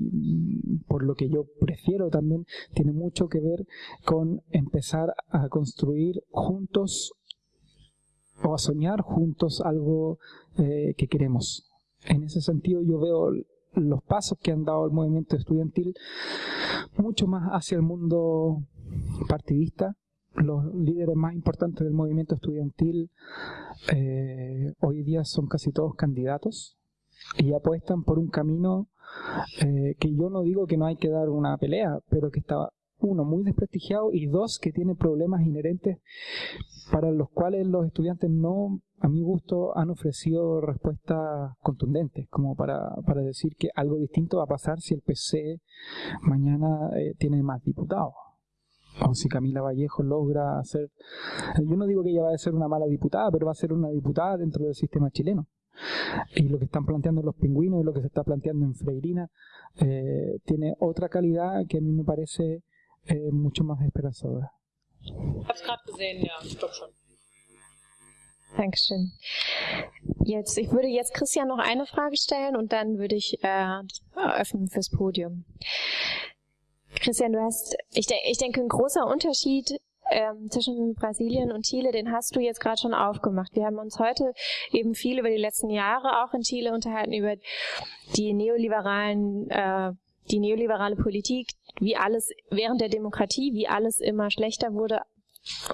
por lo que yo prefiero también, tiene mucho que ver con empezar a construir juntos o a soñar juntos algo eh, que queremos. En ese sentido yo veo los pasos que han dado el movimiento estudiantil mucho más hacia el mundo partidista, los líderes más importantes del movimiento estudiantil eh, hoy día son casi todos candidatos y apuestan por un camino eh, que yo no digo que no hay que dar una pelea, pero que está uno muy desprestigiado y dos que tiene problemas inherentes para los cuales los estudiantes no, a mi gusto, han ofrecido respuestas contundentes, como para, para decir que algo distinto va a pasar si el PC mañana eh, tiene más diputados o si Camila Vallejo logra hacer... Yo no digo que ella va a ser una mala diputada, pero va a ser una diputada dentro del sistema chileno. Y lo que están planteando los pingüinos y lo que se está planteando en Freirina eh, tiene otra calidad que a mí me parece eh, mucho más esperanzadora. Dankeschön. Jetzt, ich würde jetzt Christian noch eine Frage stellen und dann würde ich äh, eröffnen fürs Podium. Christian, du hast, ich, de ich denke, ein großer Unterschied ähm, zwischen Brasilien und Chile, den hast du jetzt gerade schon aufgemacht. Wir haben uns heute eben viel über die letzten Jahre auch in Chile unterhalten, über die neoliberalen, äh, die neoliberale Politik, wie alles während der Demokratie, wie alles immer schlechter wurde,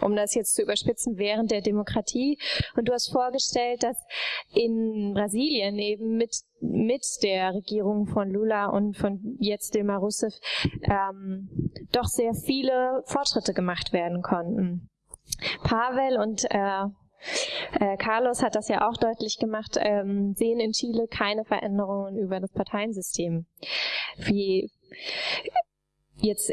um das jetzt zu überspitzen, während der Demokratie. Und du hast vorgestellt, dass in Brasilien eben mit, mit der Regierung von Lula und von jetzt Dilma Rousseff ähm, doch sehr viele Fortschritte gemacht werden konnten. Pavel und äh, äh, Carlos hat das ja auch deutlich gemacht, ähm, sehen in Chile keine Veränderungen über das Parteiensystem. Wie jetzt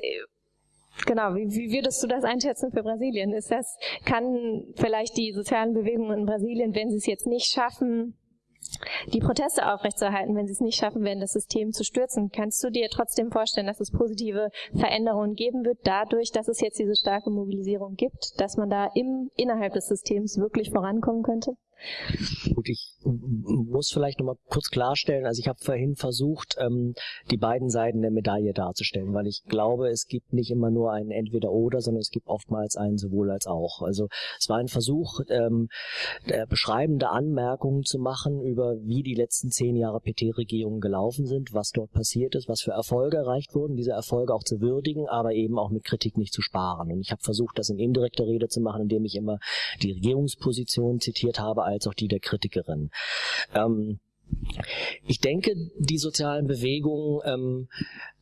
Genau, wie, wie würdest du das einschätzen für Brasilien? Ist das, kann vielleicht die sozialen Bewegungen in Brasilien, wenn sie es jetzt nicht schaffen, die Proteste aufrechtzuerhalten, wenn sie es nicht schaffen werden, das System zu stürzen. Kannst du dir trotzdem vorstellen, dass es positive Veränderungen geben wird, dadurch, dass es jetzt diese starke Mobilisierung gibt, dass man da im, innerhalb des Systems wirklich vorankommen könnte? Gut, ich muss vielleicht nochmal kurz klarstellen, also ich habe vorhin versucht, ähm, die beiden Seiten der Medaille darzustellen, weil ich glaube, es gibt nicht immer nur ein Entweder-Oder, sondern es gibt oftmals ein sowohl als auch. Also es war ein Versuch, ähm, beschreibende Anmerkungen zu machen über, wie die letzten zehn Jahre PT-Regierungen gelaufen sind, was dort passiert ist, was für Erfolge erreicht wurden, diese Erfolge auch zu würdigen, aber eben auch mit Kritik nicht zu sparen. Und ich habe versucht, das in indirekter Rede zu machen, indem ich immer die Regierungsposition zitiert habe, als auch die der Kritikerin. Ähm, ich denke, die sozialen Bewegungen ähm,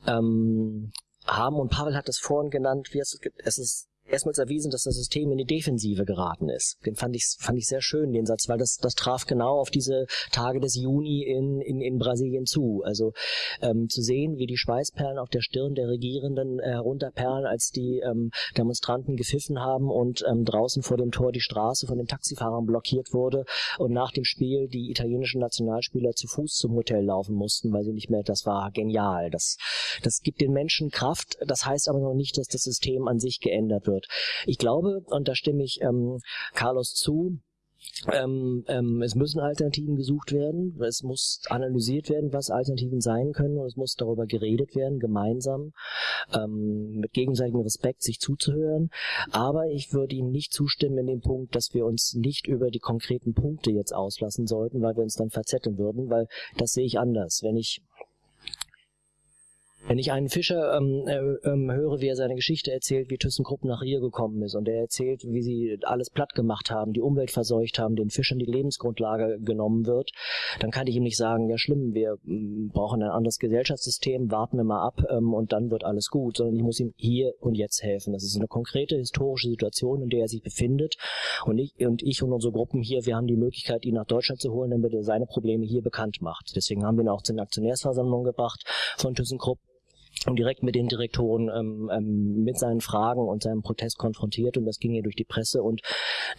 ähm, haben, und Pavel hat das vorhin genannt, wie es, es ist erstmals erwiesen, dass das System in die Defensive geraten ist. Den fand ich, fand ich sehr schön, den Satz, weil das, das traf genau auf diese Tage des Juni in, in, in Brasilien zu. Also ähm, zu sehen, wie die Schweißperlen auf der Stirn der Regierenden äh, herunterperlen, als die ähm, Demonstranten gepfiffen haben und ähm, draußen vor dem Tor die Straße von den Taxifahrern blockiert wurde und nach dem Spiel die italienischen Nationalspieler zu Fuß zum Hotel laufen mussten, weil sie nicht mehr, das war genial. Das, das gibt den Menschen Kraft, das heißt aber noch nicht, dass das System an sich geändert wird wird. Ich glaube, und da stimme ich ähm, Carlos zu, ähm, ähm, es müssen Alternativen gesucht werden, es muss analysiert werden, was Alternativen sein können und es muss darüber geredet werden, gemeinsam, ähm, mit gegenseitigem Respekt sich zuzuhören. Aber ich würde Ihnen nicht zustimmen in dem Punkt, dass wir uns nicht über die konkreten Punkte jetzt auslassen sollten, weil wir uns dann verzetteln würden, weil das sehe ich anders. Wenn ich wenn ich einen Fischer ähm, äh, ähm, höre, wie er seine Geschichte erzählt, wie ThyssenKrupp nach Rio gekommen ist und er erzählt, wie sie alles platt gemacht haben, die Umwelt verseucht haben, den Fischern die Lebensgrundlage genommen wird, dann kann ich ihm nicht sagen, ja schlimm, wir ähm, brauchen ein anderes Gesellschaftssystem, warten wir mal ab ähm, und dann wird alles gut, sondern ich muss ihm hier und jetzt helfen. Das ist eine konkrete historische Situation, in der er sich befindet und ich und, ich und unsere Gruppen hier, wir haben die Möglichkeit, ihn nach Deutschland zu holen, damit er seine Probleme hier bekannt macht. Deswegen haben wir ihn auch zur Aktionärsversammlung gebracht von ThyssenKrupp und direkt mit den Direktoren ähm, ähm, mit seinen Fragen und seinem Protest konfrontiert und das ging ja durch die Presse und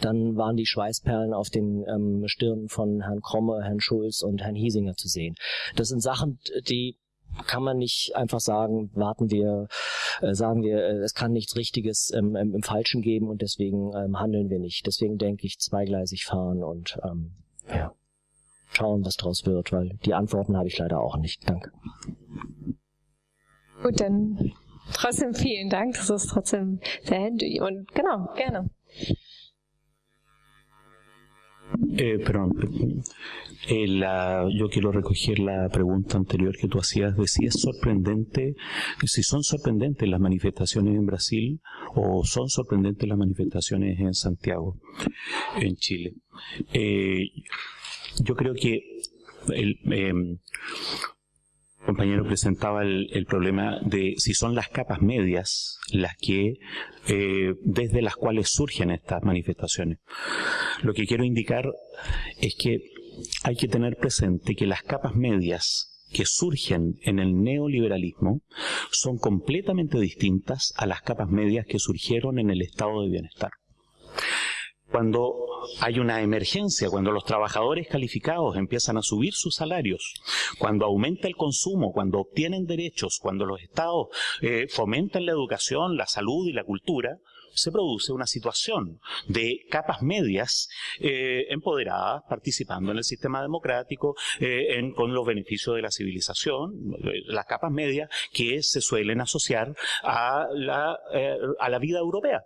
dann waren die Schweißperlen auf den ähm, Stirnen von Herrn Kromme, Herrn Schulz und Herrn Hiesinger zu sehen. Das sind Sachen, die kann man nicht einfach sagen, warten wir, äh, sagen wir, äh, es kann nichts Richtiges ähm, im, Falschen geben und deswegen ähm, handeln wir nicht. Deswegen denke ich, zweigleisig fahren und ähm, ja, schauen, was draus wird, weil die Antworten habe ich leider auch nicht. Danke. Gut, dann trotzdem vielen Dank. Das ist trotzdem sehr handy. Und genau, gerne. Eh, perdón, eh, la, yo quiero recoger la pregunta anterior que tú hacías de si es sorprendente, si son sorprendentes las manifestaciones en Brasil o son sorprendentes las manifestaciones en Santiago, en Chile. Eh, yo creo que el, eh, compañero presentaba el, problema de si son las capas medias las que eh, desde las cuales surgen estas manifestaciones. Lo que quiero indicar es que hay que tener presente que las capas medias que surgen en el neoliberalismo son completamente distintas a las capas medias que surgieron en el estado de bienestar cuando hay una emergencia, cuando los trabajadores calificados empiezan a subir sus salarios, cuando aumenta el consumo, cuando obtienen derechos, cuando los estados eh, fomentan la educación, la salud y la cultura, se produce una situación de capas medias eh, empoderadas, participando en el sistema democrático, eh, con los beneficios de la civilización, las capas medias que se suelen asociar a la, a la vida europea.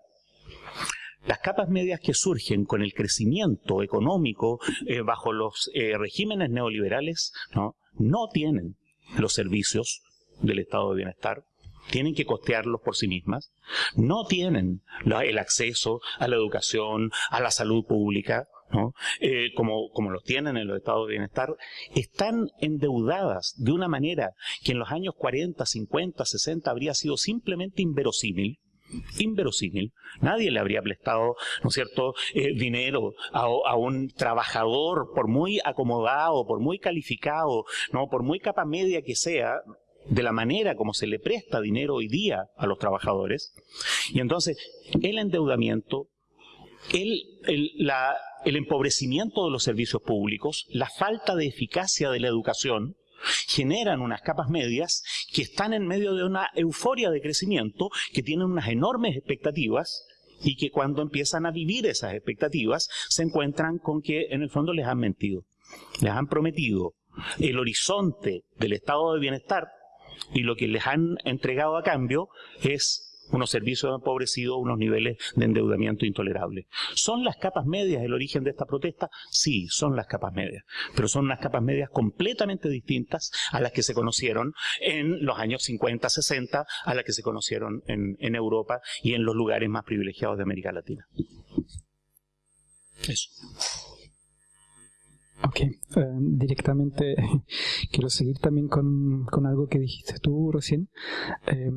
Las capas medias que surgen con el crecimiento económico eh, bajo los eh, regímenes neoliberales ¿no? no tienen los servicios del estado de bienestar, tienen que costearlos por sí mismas, no tienen el acceso a la educación, a la salud pública. Eh, como, como los tienen en los estados de bienestar, están endeudadas de una manera que en los años 40, 50, 60 habría sido simplemente inverosímil, inverosímil. Nadie le habría prestado, ¿no es cierto?, eh, dinero a, un trabajador, por muy acomodado, por muy calificado, no, por muy capa media que sea, de la manera como se le presta dinero hoy día a los trabajadores. Y entonces, el endeudamiento, el, el empobrecimiento de los servicios públicos, la falta de eficacia de la educación, generan unas capas medias que están en medio de una euforia de crecimiento, que tienen unas enormes expectativas y que cuando empiezan a vivir esas expectativas se encuentran con que en el fondo les han mentido, les han prometido el horizonte del estado de bienestar y lo que les han entregado a cambio es unos servicios empobrecidos, unos niveles de endeudamiento intolerables. ¿Son las capas medias el origen de esta protesta? Sí, son las capas medias, pero son unas capas medias completamente distintas a las que se conocieron en los años 50, 60, a las que se conocieron en, en Europa y en los lugares más privilegiados de América Latina. Eso. Ok. Eh, directamente [laughs] quiero seguir también con, con, algo que dijiste tú recién, eh,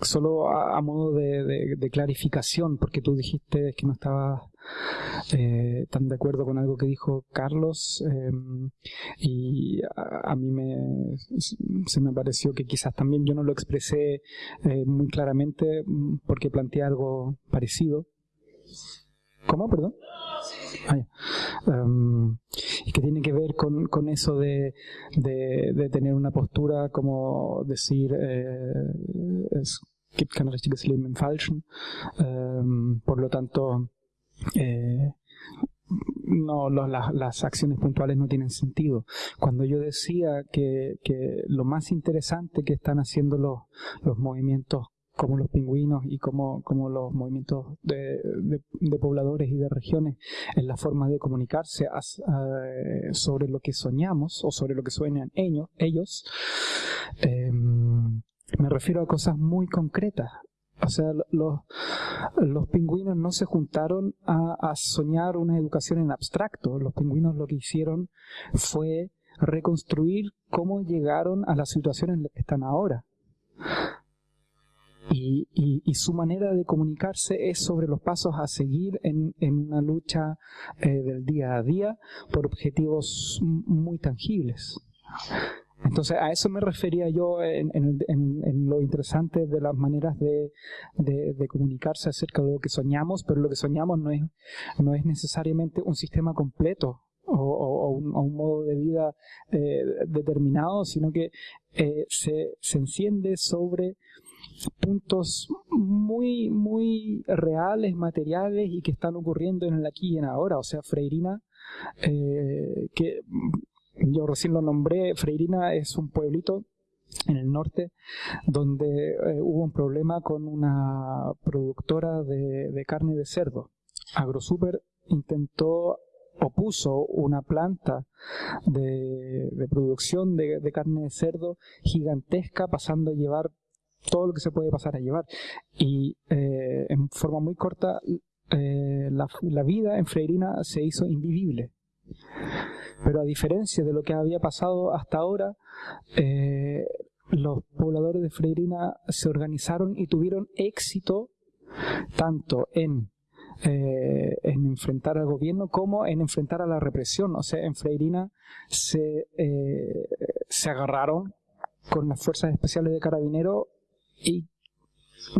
solo a, modo de, de, clarificación, porque tú dijiste que no estabas eh, tan de acuerdo con algo que dijo Carlos em, y a, a, mí me, se me pareció que quizás también yo no lo expresé eh, muy claramente porque planteé algo parecido. ¿Cómo? Perdón. Ah, um, y que tiene que ver con, con eso de, de, de, tener una postura como decir eh, es gibt kein richtiges Leben im Falschen. Um, por lo tanto, eh, no, lo, la, las acciones puntuales no tienen sentido. Cuando yo decía que, que lo más interesante que están haciendo los, los movimientos como los pingüinos y como, como los movimientos de, de, de, pobladores y de regiones en la forma de comunicarse uh, sobre lo que soñamos o sobre lo que sueñan ellos, ellos eh, me refiero a cosas muy concretas. O sea, los, los pingüinos no se juntaron a, a soñar una educación en abstracto. Los pingüinos lo que hicieron fue reconstruir cómo llegaron a la situación en la que están ahora. Y, y, y, su manera de comunicarse es sobre los pasos a seguir en, en una lucha eh, del día a día por objetivos muy tangibles. Entonces a eso me refería yo en, en, en, lo interesante de las maneras de, de, de, comunicarse acerca de lo que soñamos, pero lo que soñamos no es, no es necesariamente un sistema completo o, o, o, un, o un, modo de vida eh, determinado, sino que eh, se, se enciende sobre puntos muy, muy reales, materiales y que están ocurriendo en el aquí y en ahora. O sea, Freirina, eh, que yo recién lo nombré, Freirina es un pueblito en el norte donde eh, hubo un problema con una productora de, carne de cerdo. AgroSuper intentó o puso una planta de, producción de, carne de cerdo gigantesca pasando a llevar todo lo que se puede pasar a llevar. Y eh, en forma muy corta, eh, la, vida en Freirina se hizo invivible. Pero a diferencia de lo que había pasado hasta ahora, eh, los pobladores de Freirina se organizaron y tuvieron éxito tanto en, eh, en enfrentar al gobierno como en enfrentar a la represión. O sea, en Freirina se, eh, se agarraron con las fuerzas especiales de carabineros y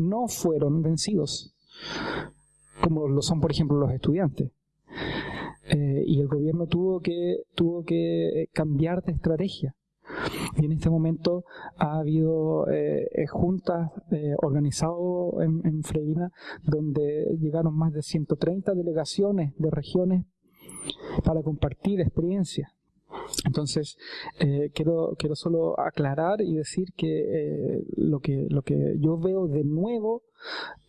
no fueron vencidos, como lo son, por ejemplo, los estudiantes. Eh, y el gobierno tuvo que, tuvo que cambiar de estrategia. Y en este momento ha habido eh, juntas eh, organizadas en, en Freirina donde llegaron más de 130 delegaciones de regiones para compartir experiencias. Entonces, eh, quiero, quiero solo aclarar y decir que, eh, lo que lo que yo veo de nuevo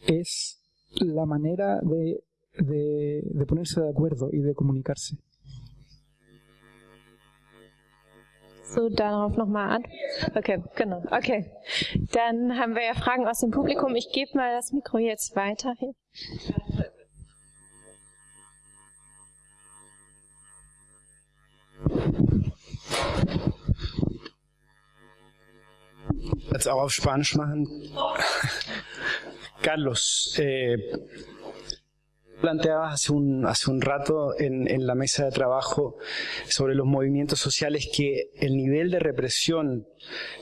es la manera de, de, de ponerse de acuerdo y de comunicarse. So, darauf nochmal an. Okay, genau. Okay. Dann haben wir ja Fragen aus dem Publikum. Ich gebe mal das Mikro jetzt weiter hin. Jetzt auch auf Spanisch machen. Carlos, eh, planteabas hace un, hace un rato en, la mesa de trabajo sobre los movimientos sociales que el nivel de represión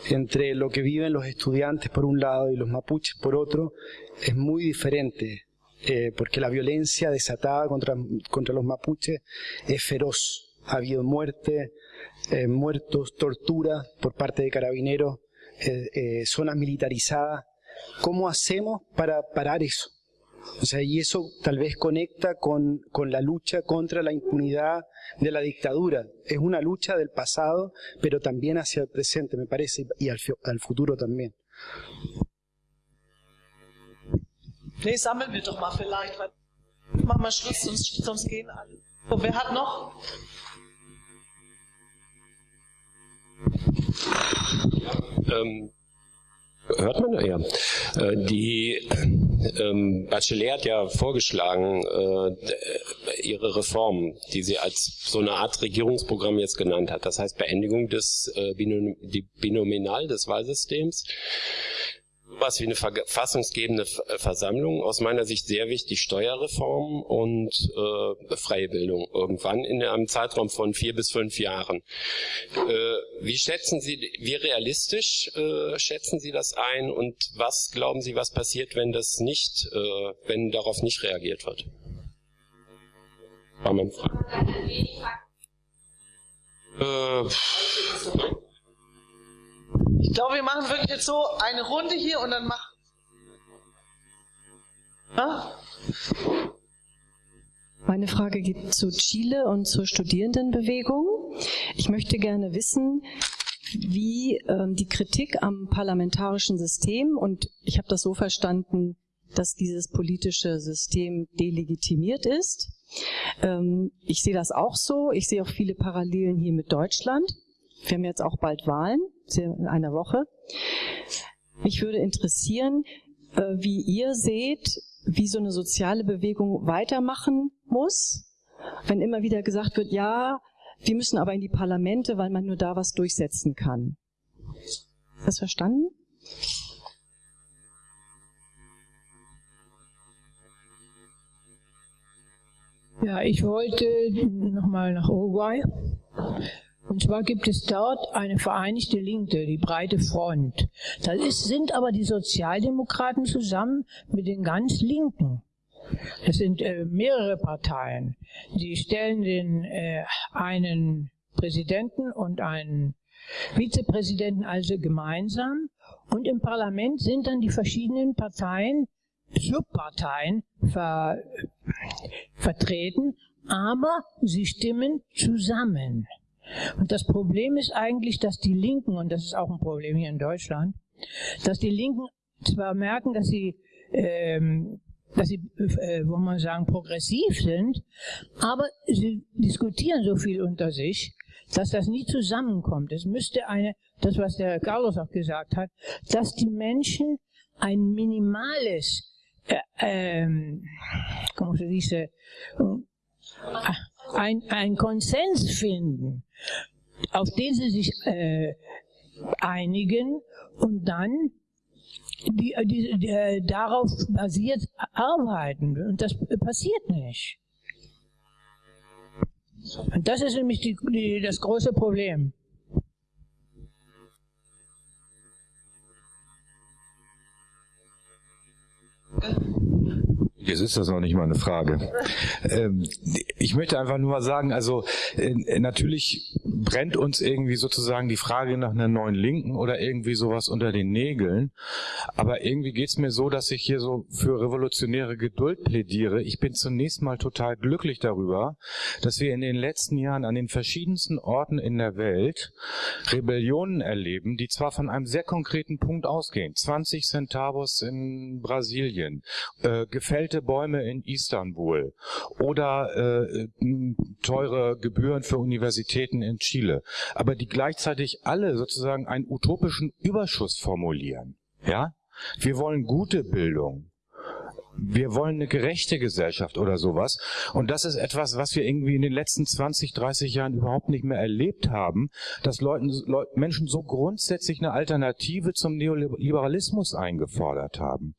entre lo que viven los estudiantes por un lado y los mapuches por otro es muy diferente, eh, porque la violencia desatada contra, contra los mapuches es feroz. Ha habido muerte, eh, muertos, tortura por parte de carabineros, eh, eh, zonas militarizadas. ¿Cómo hacemos para parar eso? O sea, y eso tal vez conecta con, con, la lucha contra la impunidad de la dictadura. Es una lucha del pasado, pero también hacia el presente, me parece, y al, al futuro también. Nee, sammeln wir doch mal vielleicht, weil machen wir Schluss, sonst, sonst gehen alle. Wer hat noch? Ähm, Hört man? Ja. Äh, die ähm, Bachelet hat ja vorgeschlagen, äh, ihre Reform, die sie als so eine Art Regierungsprogramm jetzt genannt hat. Das heißt Beendigung des äh, Binominal des Wahlsystems was wie eine verfassungsgebende äh, Versammlung, aus meiner Sicht sehr wichtig, Steuerreform und äh, freie Bildung irgendwann in einem Zeitraum von vier bis fünf Jahren. Äh, wie schätzen Sie, wie realistisch äh, schätzen Sie das ein und was glauben Sie, was passiert, wenn das nicht, äh, wenn darauf nicht reagiert wird? War meine Frage. Äh, ich glaube, wir machen wirklich jetzt so eine Runde hier und dann machen. Meine Frage geht zu Chile und zur Studierendenbewegung. Ich möchte gerne wissen, wie ähm, die Kritik am parlamentarischen System, und ich habe das so verstanden, dass dieses politische System delegitimiert ist. Ähm, ich sehe das auch so. Ich sehe auch viele Parallelen hier mit Deutschland. Wir haben jetzt auch bald Wahlen in einer Woche. Mich würde interessieren, äh, wie ihr seht, wie so eine soziale Bewegung weitermachen muss, wenn immer wieder gesagt wird, ja, wir müssen aber in die Parlamente, weil man nur da was durchsetzen kann. Das verstanden? Ja, ich wollte nochmal nach Uruguay. Und zwar gibt es dort eine vereinigte Linke, die breite Front. Da ist, sind aber die Sozialdemokraten zusammen mit den ganz Linken. Das sind äh, mehrere Parteien. Die stellen den äh, einen Präsidenten und einen Vizepräsidenten also gemeinsam. Und im Parlament sind dann die verschiedenen Parteien, Subparteien ver, vertreten, aber sie stimmen zusammen. Und das Problem ist eigentlich, dass die Linken, und das ist auch ein Problem hier in Deutschland, dass die Linken zwar merken, dass sie, ähm, dass sie, äh, wo man sagen, progressiv sind, aber sie diskutieren so viel unter sich, dass das nie zusammenkommt. Es müsste eine, das was der Carlos auch gesagt hat, dass die Menschen ein minimales, äh, ähm, como se dice, ein, ein Konsens finden, auf den sie sich äh, einigen und dann die, die, die, äh, darauf basiert arbeiten. Und das passiert nicht. Und das ist nämlich die, die, das große Problem. Jetzt ist das noch nicht mal eine Frage. Ähm, ich möchte einfach nur mal sagen, also äh, natürlich brennt uns irgendwie sozusagen die Frage nach einer neuen Linken oder irgendwie sowas unter den Nägeln. Aber irgendwie geht's mir so, dass ich hier so für revolutionäre Geduld plädiere. Ich bin zunächst mal total glücklich darüber, dass wir in den letzten Jahren an den verschiedensten Orten in der Welt Rebellionen erleben, die zwar von einem sehr konkreten Punkt ausgehen. 20 Centavos in Brasilien, äh, gefällte alte Bäume in Istanbul oder äh, teure Gebühren für Universitäten in Chile, aber die gleichzeitig alle sozusagen einen utopischen Überschuss formulieren. Ja, wir wollen gute Bildung wir wollen eine gerechte Gesellschaft oder sowas. Und das ist etwas, was wir irgendwie in den letzten 20, 30 Jahren überhaupt nicht mehr erlebt haben, dass Leuten, Menschen so grundsätzlich eine Alternative zum Neoliberalismus eingefordert haben.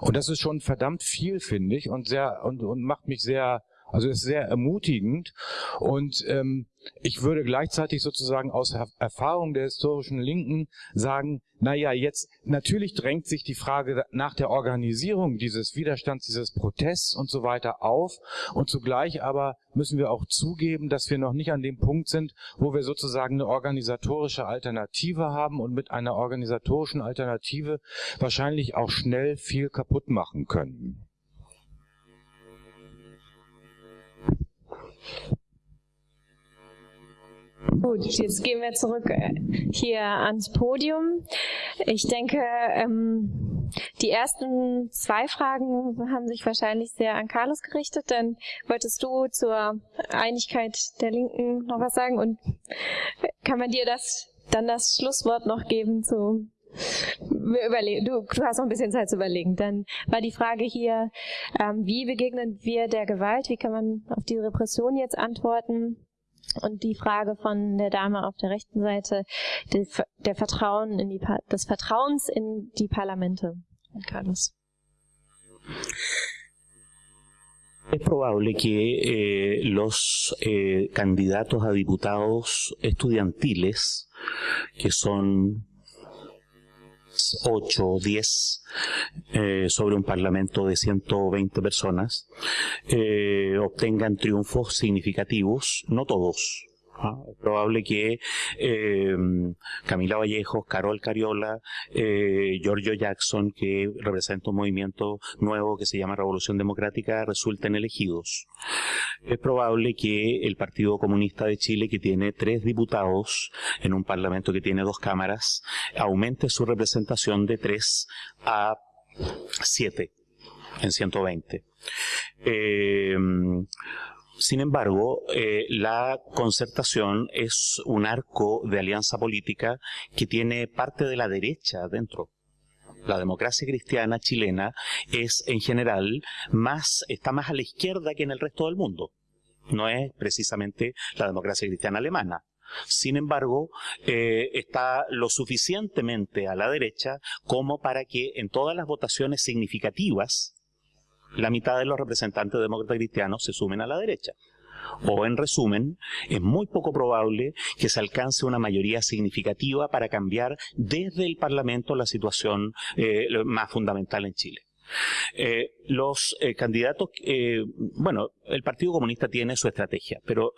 Und das ist schon verdammt viel, finde ich, und sehr, und, und macht mich sehr, also ist sehr ermutigend. Und ähm, ich würde gleichzeitig sozusagen aus Erfahrung der historischen Linken sagen, naja, jetzt natürlich drängt sich die Frage nach der Organisierung dieses Widerstands, dieses Protests und so weiter auf. Und zugleich aber müssen wir auch zugeben, dass wir noch nicht an dem Punkt sind, wo wir sozusagen eine organisatorische Alternative haben und mit einer organisatorischen Alternative wahrscheinlich auch schnell viel kaputt machen können. Gut, jetzt gehen wir zurück äh, hier ans Podium. Ich denke, ähm, die ersten zwei Fragen haben sich wahrscheinlich sehr an Carlos gerichtet. Dann wolltest du zur Einigkeit der Linken noch was sagen und kann man dir das dann das Schlusswort noch geben zu Du, du hast noch ein bisschen Zeit zu überlegen. Dann war die Frage hier, ähm, wie begegnen wir der Gewalt? Wie kann man auf die Repression jetzt antworten? Und die Frage von der Dame auf der rechten Seite, der, der Vertrauen in die, des Vertrauens in die Parlamente. Carlos. Es probable que eh, los eh, candidatos a diputados estudiantiles, que son 8 o 10 eh, sobre un parlamento de 120 personas, eh, obtengan triunfos significativos, no todos, es probable que eh, Camila Vallejos, Carol Cariola, eh, Giorgio Jackson, que representa un movimiento nuevo que se llama Revolución Democrática, resulten elegidos. Es probable que el Partido Comunista de Chile, que tiene tres diputados en un parlamento que tiene dos cámaras, aumente su representación de tres a siete en 120. Eh, sin embargo, eh, la concertación es un arco de alianza política que tiene parte de la derecha dentro. La democracia cristiana chilena es en general más, está más a la izquierda que en el resto del mundo. No es precisamente la democracia cristiana alemana. Sin embargo, eh, está lo suficientemente a la derecha como para que en todas las votaciones significativas la mitad de los representantes demócratas cristianos se sumen a la derecha. O en resumen, es muy poco probable que se alcance una mayoría significativa para cambiar desde el Parlamento la situación eh, más fundamental en Chile. Eh, los eh, candidatos, eh, bueno, el Partido Comunista tiene su estrategia, pero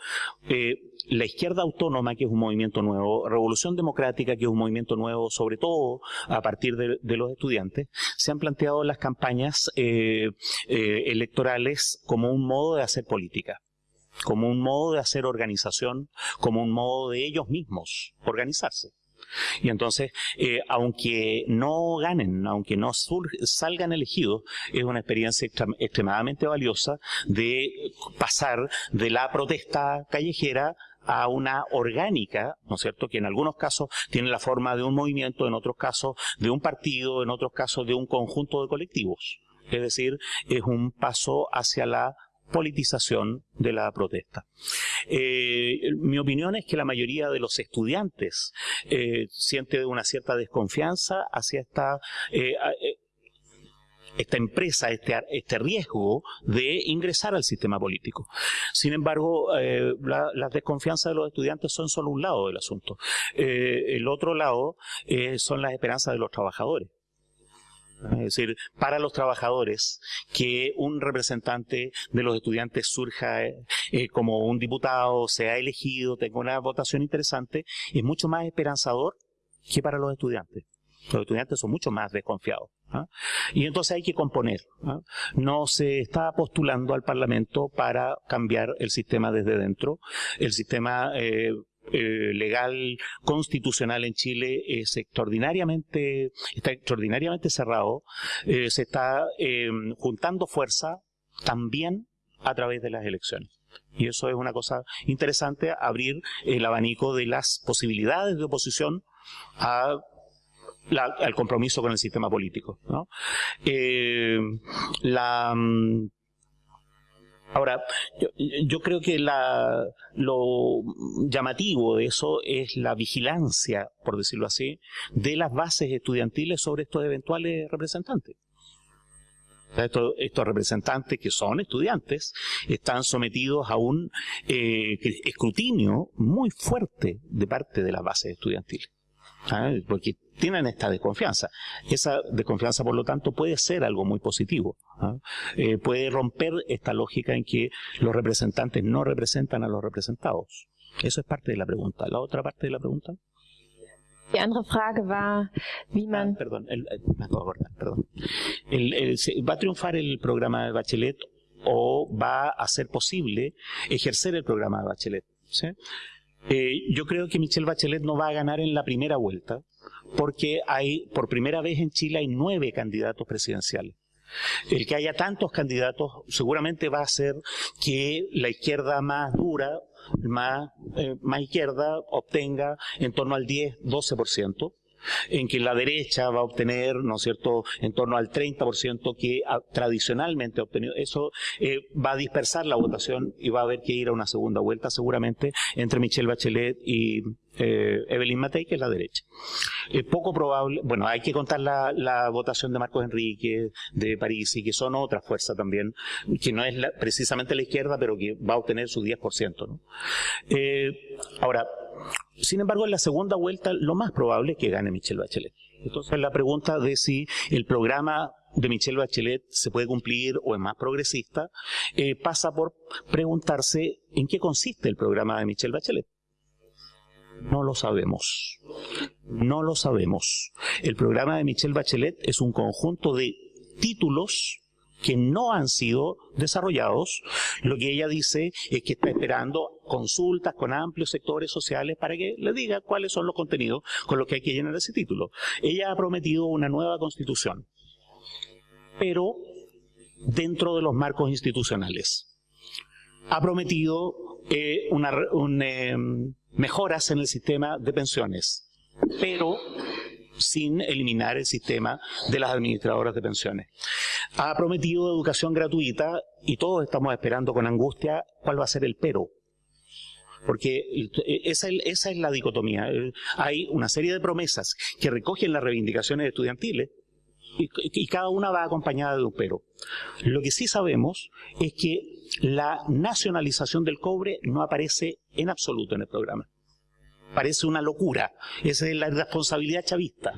la izquierda autónoma, que es un movimiento nuevo, Revolución Democrática, que es un movimiento nuevo, sobre todo a partir de, de los estudiantes, se han planteado las campañas electorales como un modo de hacer política como un modo de hacer organización, como un modo de ellos mismos organizarse. Y entonces, eh, aunque no ganen, aunque no salgan elegidos, es una experiencia extremadamente valiosa de pasar de la protesta callejera a una orgánica, ¿no es cierto?, que en algunos casos tiene la forma de un movimiento, en otros casos de un partido, en otros casos de un conjunto de colectivos. Es decir, es un paso hacia la politización de la protesta. Eh, mi opinión es que la mayoría de los estudiantes eh, siente una cierta desconfianza hacia esta eh, esta empresa, este, este riesgo de ingresar al sistema político. Sin embargo, la, las desconfianzas de los estudiantes son solo un lado del asunto. el otro lado son las esperanzas de los trabajadores. Es decir, para los trabajadores, que un representante de los estudiantes surja eh, como un diputado, sea elegido, tenga una votación interesante, es mucho más esperanzador que para los estudiantes. Los estudiantes son mucho más desconfiados. ¿ah? Y entonces hay que componer. ¿ah? No se está postulando al Parlamento para cambiar el sistema desde dentro. El sistema eh, eh, legal constitucional en Chile es extraordinariamente, está extraordinariamente cerrado, eh, se está em, juntando fuerza también a través de las elecciones. Y eso es una cosa interesante, abrir el abanico de las posibilidades de oposición al compromiso con el sistema político. Eh, la, mm, Ahora, yo, creo que lo llamativo de eso es la vigilancia, por decirlo así, de las bases estudiantiles sobre estos eventuales representantes. estos, representantes que son estudiantes están sometidos a un eh, escrutinio muy fuerte de parte de las bases estudiantiles. Porque tienen esta desconfianza. Esa desconfianza, por lo tanto, puede ser algo muy positivo. ¿ah? Eh, puede romper esta lógica en que los representantes no representan a los representados. Eso es parte de la pregunta. La otra parte de la pregunta. Die andere Frage war, wie man... Ah, perdón, el, perdón. ¿Va a triunfar el programa de Bachelet o va a ser posible ejercer el programa de Bachelet? Eh, yo creo que Michelle Bachelet no va a ganar en la primera vuelta, porque hay, por primera vez en Chile hay nueve candidatos presidenciales. El que haya tantos candidatos seguramente va a hacer que la izquierda más dura, más, eh, más izquierda, obtenga en torno al 10-12%. En que la derecha va a obtener, ¿no es cierto?, en torno al 30% que tradicionalmente ha obtenido. Eso eh, va a dispersar la votación y va a haber que ir a una segunda vuelta seguramente entre Michelle Bachelet y eh, Evelyn Matei, que es la derecha. Es poco probable, bueno, hay que contar la, votación de Marcos Enrique, de París, y que son otras fuerzas también, que no es precisamente la izquierda, pero que va a obtener su 10%. ¿no? Eh, ahora, sin embargo, en la segunda vuelta lo más probable es que gane Michelle Bachelet. Entonces la pregunta de si el programa de Michelle Bachelet se puede cumplir o es más progresista, eh, pasa por preguntarse en qué consiste el programa de Michelle Bachelet. No lo sabemos. No lo sabemos. El programa de Michelle Bachelet es un conjunto de títulos que no han sido desarrollados. Lo que ella dice es que está esperando consultas con amplios sectores sociales para que le diga cuáles son los contenidos con los que hay que llenar ese título. Ella ha prometido una nueva constitución, pero dentro de los marcos institucionales. Ha prometido eh, em, mejoras en el sistema de pensiones, pero sin eliminar el sistema de las administradoras de pensiones. Ha prometido educación gratuita y todos estamos esperando con angustia cuál va a ser el pero. Porque esa, es la dicotomía. Hay una serie de promesas que recogen las reivindicaciones estudiantiles y, y, cada una va acompañada de un pero. Lo que sí sabemos es que la nacionalización del cobre no aparece en absoluto en el programa parece una locura. Esa es la responsabilidad chavista.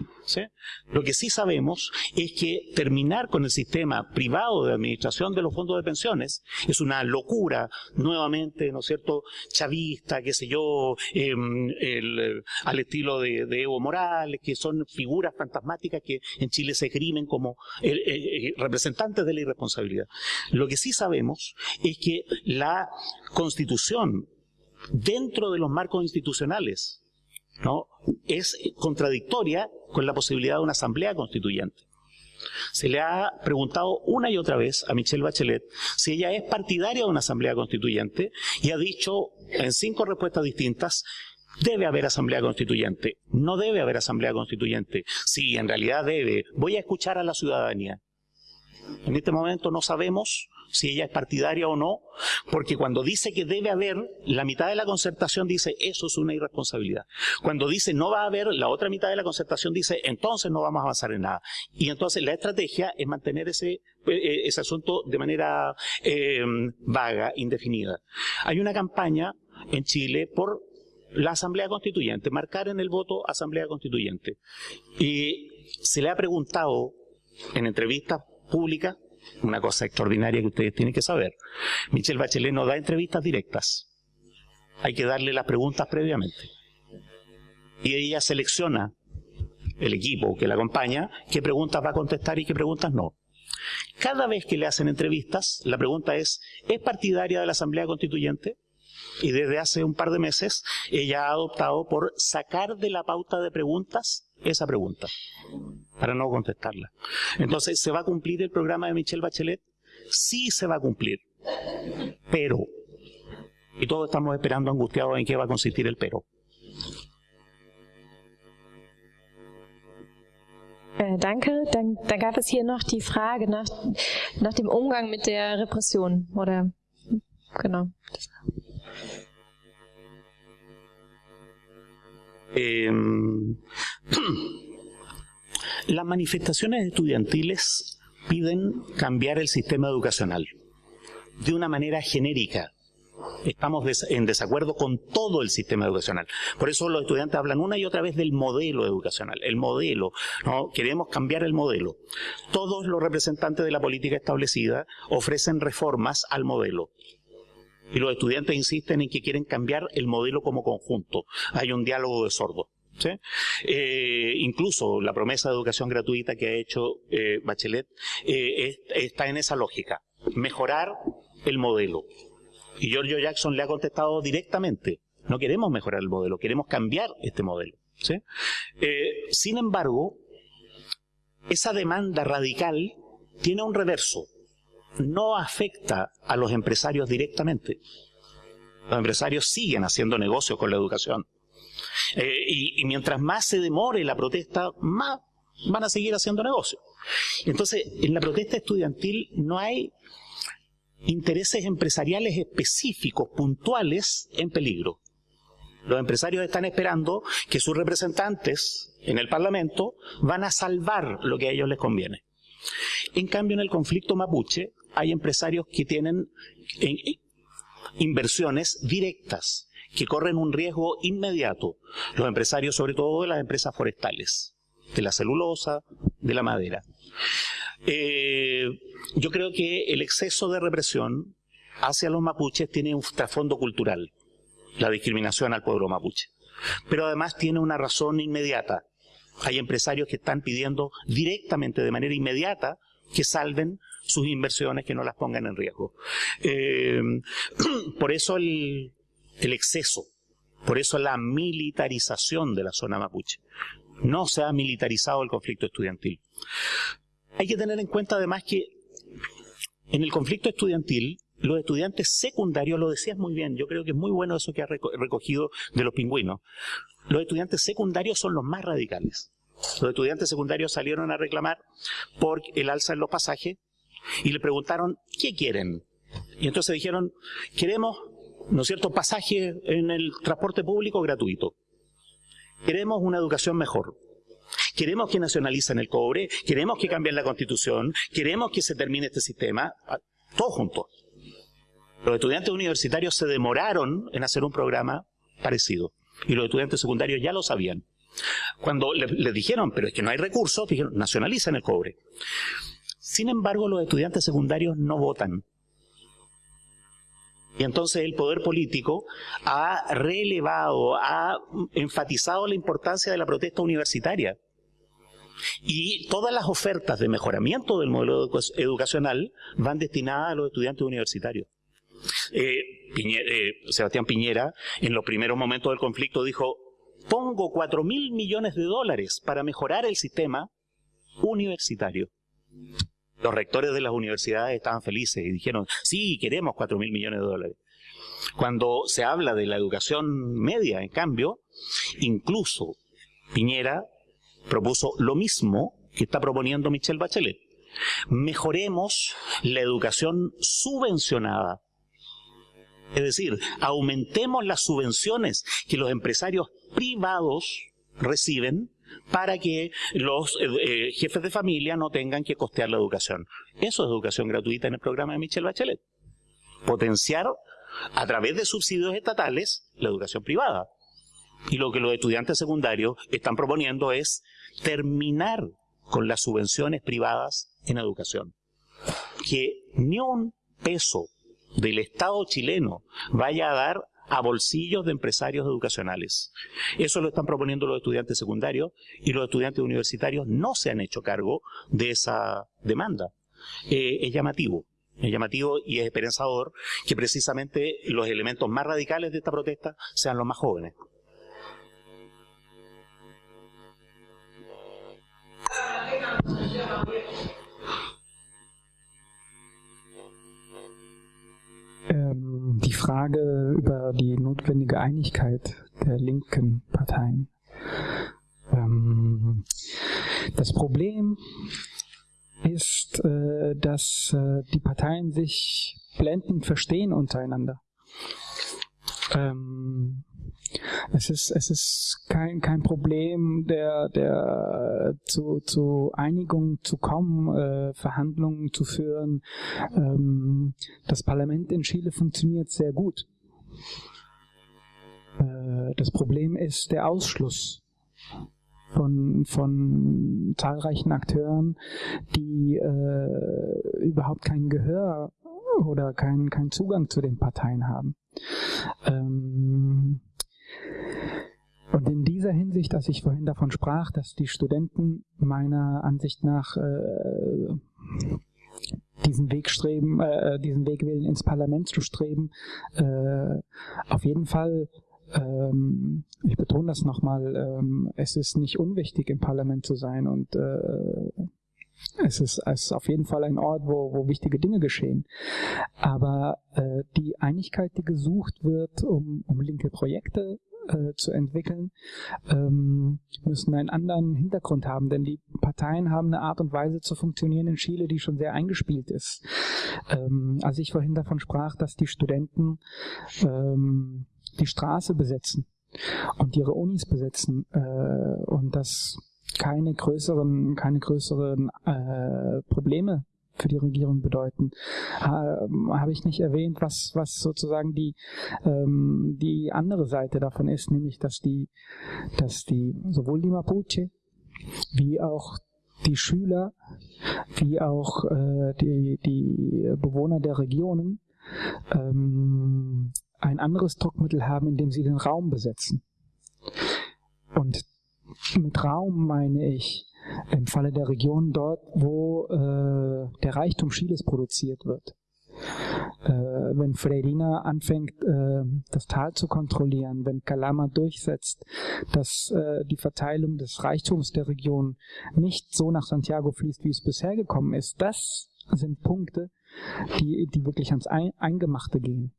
Lo que sí sabemos es que terminar con el sistema privado de administración de los fondos de pensiones es una locura, nuevamente, ¿no cierto?, chavista, qué sé yo, em, al estilo de, Evo Morales, que son figuras fantasmáticas que en Chile se esgrimen como eh, eh, representantes de la irresponsabilidad. Lo que sí sabemos es que la constitución dentro de los marcos institucionales, ¿no? Es contradictoria con la posibilidad de una asamblea constituyente. Se le ha preguntado una y otra vez a Michelle Bachelet si ella es partidaria de una asamblea constituyente y ha dicho en cinco respuestas distintas Debe haber asamblea constituyente. No debe haber asamblea constituyente. Sí, en realidad debe. Voy a escuchar a la ciudadanía. En este momento no sabemos si ella es partidaria o no, porque cuando dice que debe haber, la mitad de la concertación dice eso es una irresponsabilidad. Cuando dice no va a haber, la otra mitad de la concertación dice entonces no vamos a avanzar en nada. Y entonces la estrategia es mantener ese, eh, ese asunto de manera eh, vaga, indefinida. Hay una campaña en Chile por la Asamblea Constituyente, marcar en el voto Asamblea Constituyente. Y se le ha preguntado en entrevistas públicas una cosa extraordinaria que ustedes tienen que saber. Michelle Bachelet no da entrevistas directas. Hay que darle las preguntas previamente. Y ella selecciona el equipo que la acompaña, qué preguntas va a contestar y qué preguntas no. Cada vez que le hacen entrevistas, la pregunta es, ¿es partidaria de la Asamblea Constituyente? Y desde hace un par de meses ella ha adoptado por sacar de la pauta de preguntas esa pregunta para no contestarla. Entonces, ¿se va a cumplir el programa de Michelle Bachelet? Sí se va a cumplir, pero, y todos estamos esperando angustiados en qué va a consistir el pero. Äh, danke. Dann, dann gab es hier noch die Frage nach, nach dem Umgang mit der Repression. Oder genau. Eh, [clears throat] las manifestaciones estudiantiles piden cambiar el sistema educacional de una manera genérica. Estamos en desacuerdo con todo el sistema educacional. Por eso los estudiantes hablan una y otra vez del modelo educacional, el modelo. ¿no? Queremos cambiar el modelo. Todos los representantes de la política establecida ofrecen reformas al modelo. Y los estudiantes insisten en que quieren cambiar el modelo como conjunto. Hay un diálogo de sordos. Eh, incluso la promesa de educación gratuita que ha hecho eh, Bachelet eh, está en esa lógica, mejorar el modelo. Y Giorgio Jackson le ha contestado directamente, no queremos mejorar el modelo, queremos cambiar este modelo. sin embargo, esa demanda radical tiene un reverso no afecta a los empresarios directamente. Los empresarios siguen haciendo negocios con la educación. Eh, y, y mientras más se demore la protesta, más van a seguir haciendo negocio. Entonces, en la protesta estudiantil no hay intereses empresariales específicos, puntuales, en peligro. Los empresarios están esperando que sus representantes en el Parlamento van a salvar lo que a ellos les conviene. En cambio, en el conflicto mapuche hay empresarios que tienen inversiones directas, que corren un riesgo inmediato. Los empresarios, sobre todo de las empresas forestales, de la celulosa, de la madera. Eh, yo creo que el exceso de represión hacia los mapuches tiene un trasfondo cultural, la discriminación al pueblo mapuche. Pero además tiene una razón inmediata. Hay empresarios que están pidiendo directamente, de manera inmediata, que salven sus inversiones, que no las pongan en riesgo. Eh, [clears throat] por eso el, el exceso, por eso la militarización de la zona mapuche. No se ha militarizado el conflicto estudiantil. Hay que tener en cuenta además que en el conflicto estudiantil, los estudiantes secundarios, lo decías muy bien, yo creo que es muy bueno eso que has recogido de los pingüinos, los estudiantes secundarios son los más radicales. Los estudiantes secundarios salieron a reclamar por el alza en los pasajes y le preguntaron, ¿qué quieren? Y entonces dijeron, queremos, ¿no es cierto?, pasaje en el transporte público gratuito. Queremos una educación mejor. Queremos que nacionalicen el cobre, queremos que cambien la constitución, queremos que se termine este sistema, todos juntos. Los estudiantes universitarios se demoraron en hacer un programa parecido y los estudiantes secundarios ya lo sabían. Cuando les, dijeron, pero es que no hay recursos, dijeron, nacionalicen el cobre. Sin embargo, los estudiantes secundarios no votan. Y entonces el poder político ha relevado, ha enfatizado la importancia de la protesta universitaria. Y todas las ofertas de mejoramiento del modelo educacional van destinadas a los estudiantes universitarios. Eh, eh, Sebastián Piñera, en los primeros momentos del conflicto, dijo, pongo cuatro mil millones de dólares para mejorar el sistema universitario. Los rectores de las universidades estaban felices y dijeron, sí, queremos cuatro mil millones de dólares. Cuando se habla de la educación media, en cambio, incluso Piñera propuso lo mismo que está proponiendo Michelle Bachelet. Mejoremos la educación subvencionada. Es decir, aumentemos las subvenciones que los empresarios privados reciben para que los eh, eh, jefes de familia no tengan que costear la educación. Eso es educación gratuita en el programa de Michelle Bachelet. Potenciar a través de subsidios estatales la educación privada. Y lo que los estudiantes secundarios están proponiendo es terminar con las subvenciones privadas en educación. Que ni un peso del Estado chileno vaya a dar a bolsillos de empresarios educacionales. Eso lo están proponiendo los estudiantes secundarios y los estudiantes universitarios no se han hecho cargo de esa demanda. Eh, es llamativo, es llamativo y es esperanzador que precisamente los elementos más radicales de esta protesta sean los más jóvenes. Ähm, notwendige Einigkeit der linken Parteien. Ähm, das Problem ist, äh, dass äh, die Parteien sich blendend verstehen untereinander. Ähm, es ist, es ist kein, kein Problem, der, der zu, zu Einigung zu kommen, äh, Verhandlungen zu führen. Ähm, das Parlament in Chile funktioniert sehr gut. Äh, das Problem ist der Ausschluss von, von zahlreichen Akteuren, die äh, überhaupt kein Gehör oder keinen kein Zugang zu den Parteien haben. Ähm, und in dieser Hinsicht, dass ich vorhin davon sprach, dass die Studenten meiner Ansicht nach äh, diesen Weg streben, äh, diesen Weg wählen, ins Parlament zu streben, äh, auf jeden Fall ähm, ich betone das nochmal, ähm, es ist nicht unwichtig, im Parlament zu sein und äh, es ist, es ist auf jeden Fall ein Ort, wo, wo wichtige Dinge geschehen. Aber äh, die Einigkeit, die gesucht wird, um, um linke Projekte äh, zu entwickeln, ähm, müssen einen anderen Hintergrund haben, denn die Parteien haben eine Art und Weise zu funktionieren in Chile, die schon sehr eingespielt ist. Ähm, als ich vorhin davon sprach, dass die Studenten ähm, die Straße besetzen und ihre Unis besetzen äh, und dass keine größeren, keine größeren äh, Probleme für die Regierung bedeuten. Ha, Habe ich nicht erwähnt, was, was sozusagen die, ähm, die andere Seite davon ist, nämlich dass die, dass die sowohl die Mapuche wie auch die Schüler, wie auch äh, die, die Bewohner der Regionen ähm, ein anderes Druckmittel haben, indem sie den Raum besetzen. Und mit Raum meine ich im Falle der Region dort, wo äh, der Reichtum Chiles produziert wird. Äh, wenn Freirina anfängt, äh, das Tal zu kontrollieren, wenn Calama durchsetzt, dass äh, die Verteilung des Reichtums der Region nicht so nach Santiago fließt, wie es bisher gekommen ist, das sind Punkte, die, die wirklich ans Eingemachte gehen.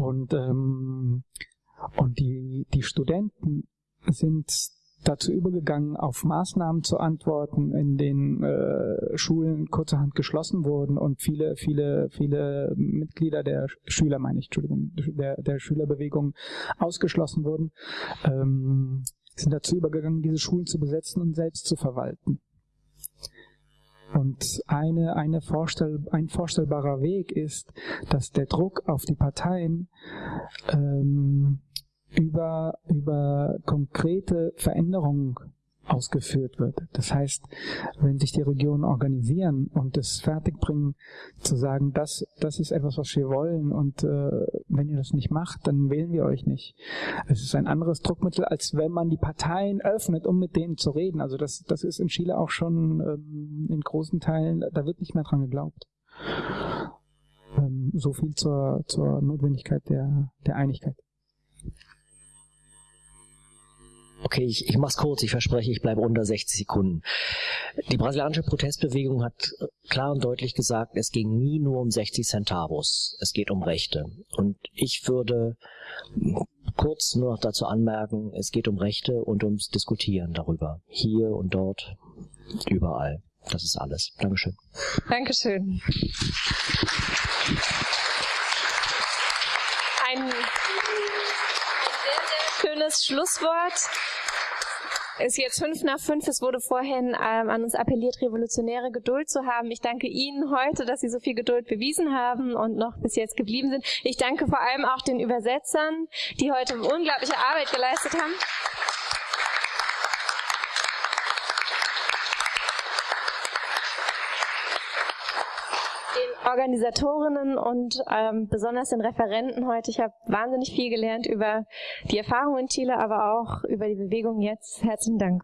Und, ähm, und die, die Studenten sind dazu übergegangen, auf Maßnahmen zu antworten, in denen äh, Schulen kurzerhand geschlossen wurden und viele, viele, viele Mitglieder der Schüler, meine ich, Entschuldigung, der, der Schülerbewegung ausgeschlossen wurden, ähm, sind dazu übergegangen, diese Schulen zu besetzen und selbst zu verwalten. Und eine, eine Vorstell, ein vorstellbarer Weg ist, dass der Druck auf die Parteien ähm, über, über konkrete Veränderungen ausgeführt wird. Das heißt, wenn sich die Regionen organisieren und es fertigbringen, zu sagen, das, das ist etwas, was wir wollen und äh, wenn ihr das nicht macht, dann wählen wir euch nicht. Es ist ein anderes Druckmittel, als wenn man die Parteien öffnet, um mit denen zu reden. Also das, das ist in Chile auch schon ähm, in großen Teilen, da wird nicht mehr dran geglaubt. Ähm, so viel zur, zur Notwendigkeit der, der Einigkeit. Okay, ich, ich mach's kurz, ich verspreche, ich bleibe unter 60 Sekunden. Die brasilianische Protestbewegung hat klar und deutlich gesagt, es ging nie nur um 60 Centavos, es geht um Rechte. Und ich würde kurz nur noch dazu anmerken, es geht um Rechte und ums Diskutieren darüber. Hier und dort, überall. Das ist alles. Dankeschön. Dankeschön. Ein schönes Schlusswort ist jetzt fünf nach fünf. Es wurde vorhin ähm, an uns appelliert, revolutionäre Geduld zu haben. Ich danke Ihnen heute, dass Sie so viel Geduld bewiesen haben und noch bis jetzt geblieben sind. Ich danke vor allem auch den Übersetzern, die heute unglaubliche Arbeit geleistet haben. Organisatorinnen und ähm, besonders den Referenten heute. Ich habe wahnsinnig viel gelernt über die Erfahrungen in Chile, aber auch über die Bewegung jetzt. Herzlichen Dank.